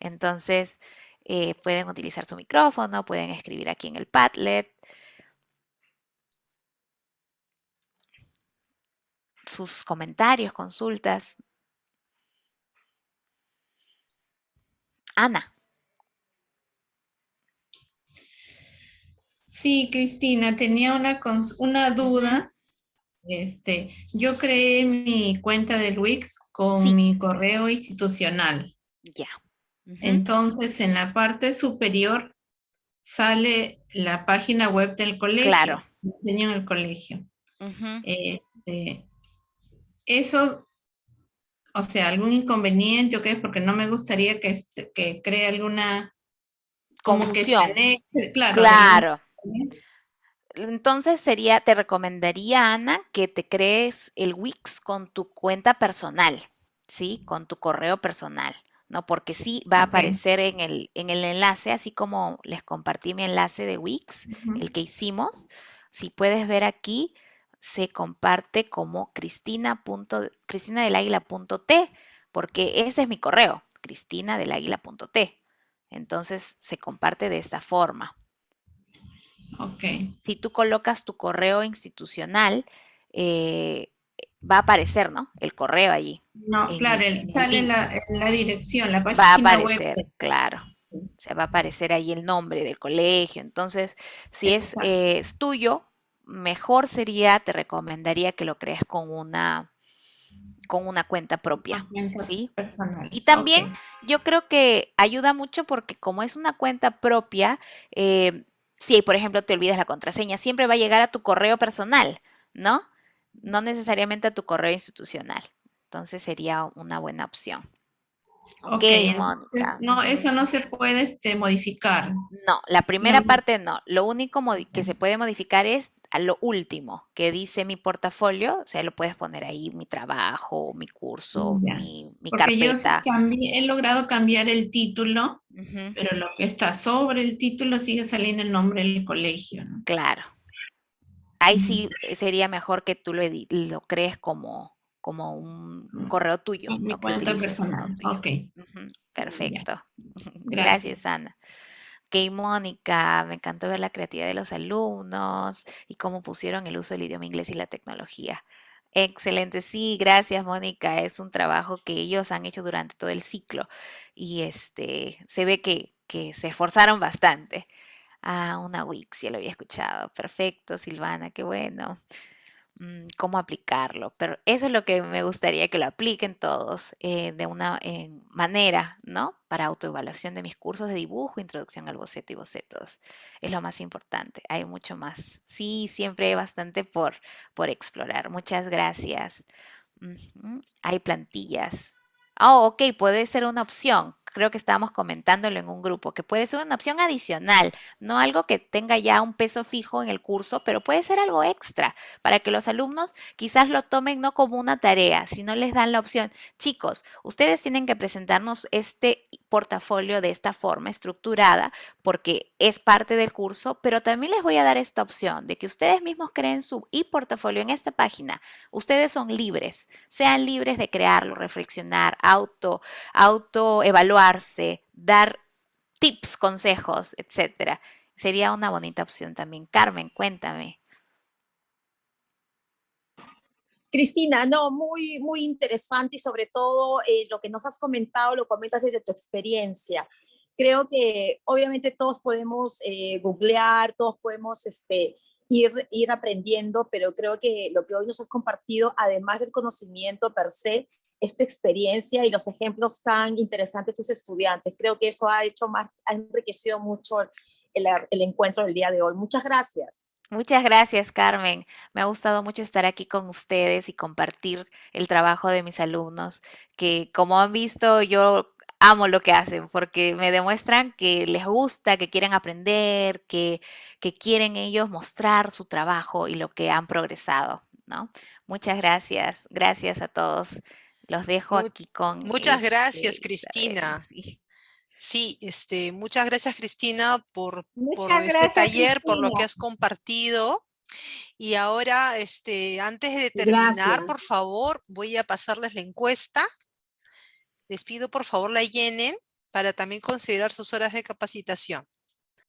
Entonces, eh, pueden utilizar su micrófono, pueden escribir aquí en el Padlet. Sus comentarios, consultas. Ana. Sí, Cristina, tenía una, una duda. Este, yo creé mi cuenta de Wix con mi correo institucional. Ya. Entonces, en la parte superior sale la página web del colegio. Claro. en el colegio. este, eso, o sea, algún inconveniente o qué, porque no me gustaría que, este, que cree alguna como que claro. Claro. Entonces sería, te recomendaría, Ana, que te crees el Wix con tu cuenta personal, ¿sí? Con tu correo personal. ¿No? Porque sí va a aparecer en el, en el enlace, así como les compartí mi enlace de Wix, el que hicimos. Si puedes ver aquí, se comparte como cristina. cristina del águila.t, porque ese es mi correo, cristina del águila.t. Entonces se comparte de esta forma. Ok. Si tú colocas tu correo institucional, eh, va a aparecer, ¿no? El correo allí. No, claro, sale la, la, dirección, la página Va a aparecer, claro. Se va a aparecer ahí el nombre del colegio. Entonces, si es, eh, es, tuyo, mejor sería, te recomendaría que lo crees con una con una cuenta propia, ¿sí? Y también yo creo que ayuda mucho porque como es una cuenta propia, eh, si por ejemplo te olvidas la contraseña, siempre va a llegar a tu correo personal, ¿no? No necesariamente a tu correo institucional. Entonces sería una buena opción. Ok, no, eso no se puede este, modificar. No, la primera parte no. Lo único que se puede modificar es a lo último, que dice mi portafolio, o sea, lo puedes poner ahí, mi trabajo, mi curso, mi, mi Porque Yo he logrado cambiar el título, pero lo que está sobre el título sigue saliendo el nombre del colegio. Claro, Ahí sí sería mejor que tú lo, lo crees como, como un mm, correo tuyo. Mi cuenta personal. Ok. Perfecto. (laughs) Gracias. Ana. Ok, Mónica, me encantó ver la creatividad de los alumnos y cómo pusieron el uso del idioma inglés y la tecnología. Excelente, sí, gracias Mónica. Es un trabajo que ellos han hecho durante todo el ciclo y este se ve que, que se esforzaron bastante. Ah, una Wix, ya lo había escuchado. Perfecto, Silvana, qué bueno. Mm, ¿Cómo aplicarlo? Pero eso es lo que me gustaría que lo apliquen todos eh, de una manera, ¿no? Para autoevaluación de mis cursos de dibujo, introducción al boceto y bocetos. Es lo más importante. Hay mucho más. Sí, siempre hay bastante por, por explorar. Muchas gracias. Hay plantillas. Oh, ok, puede ser una opción creo que estábamos comentándolo en un grupo, que puede ser una opción adicional, no algo que tenga ya un peso fijo en el curso, pero puede ser algo extra para que los alumnos quizás lo tomen no como una tarea, sino les dan la opción, chicos, ustedes tienen que presentarnos este portafolio de esta forma estructurada porque es parte del curso, pero también les voy a dar esta opción de que ustedes mismos creen su e-portafolio en esta página. Ustedes son libres, sean libres de crearlo, reflexionar, auto, auto evaluar dar tips, consejos, etcétera. Sería una bonita opción también. Carmen, cuéntame. Cristina, no, muy, muy interesante y sobre todo eh, lo que nos has comentado, lo comentas desde tu experiencia. Creo que obviamente todos podemos eh, googlear, todos podemos este, ir, ir aprendiendo, pero creo que lo que hoy nos has compartido, además del conocimiento per se, esta experiencia y los ejemplos tan interesantes de tus estudiantes. Creo que eso ha hecho más, ha enriquecido mucho el encuentro del día de hoy. Muchas gracias. Muchas gracias, Carmen. Me ha gustado mucho estar aquí con ustedes y compartir el trabajo de mis alumnos, que como han visto, yo amo lo que hacen porque me demuestran que les gusta, que quieren aprender, que, que quieren ellos mostrar su trabajo y lo que han progresado, ¿no? Muchas gracias. Gracias a todos. Los dejo aquí con... Muchas gracias, este, Cristina. Sí. Este, muchas gracias, Cristina, por, por este taller, por lo que has compartido. Y ahora, este, antes de terminar, por favor, voy a pasarles la encuesta. Les pido, por favor, la llenen para también considerar sus horas de capacitación.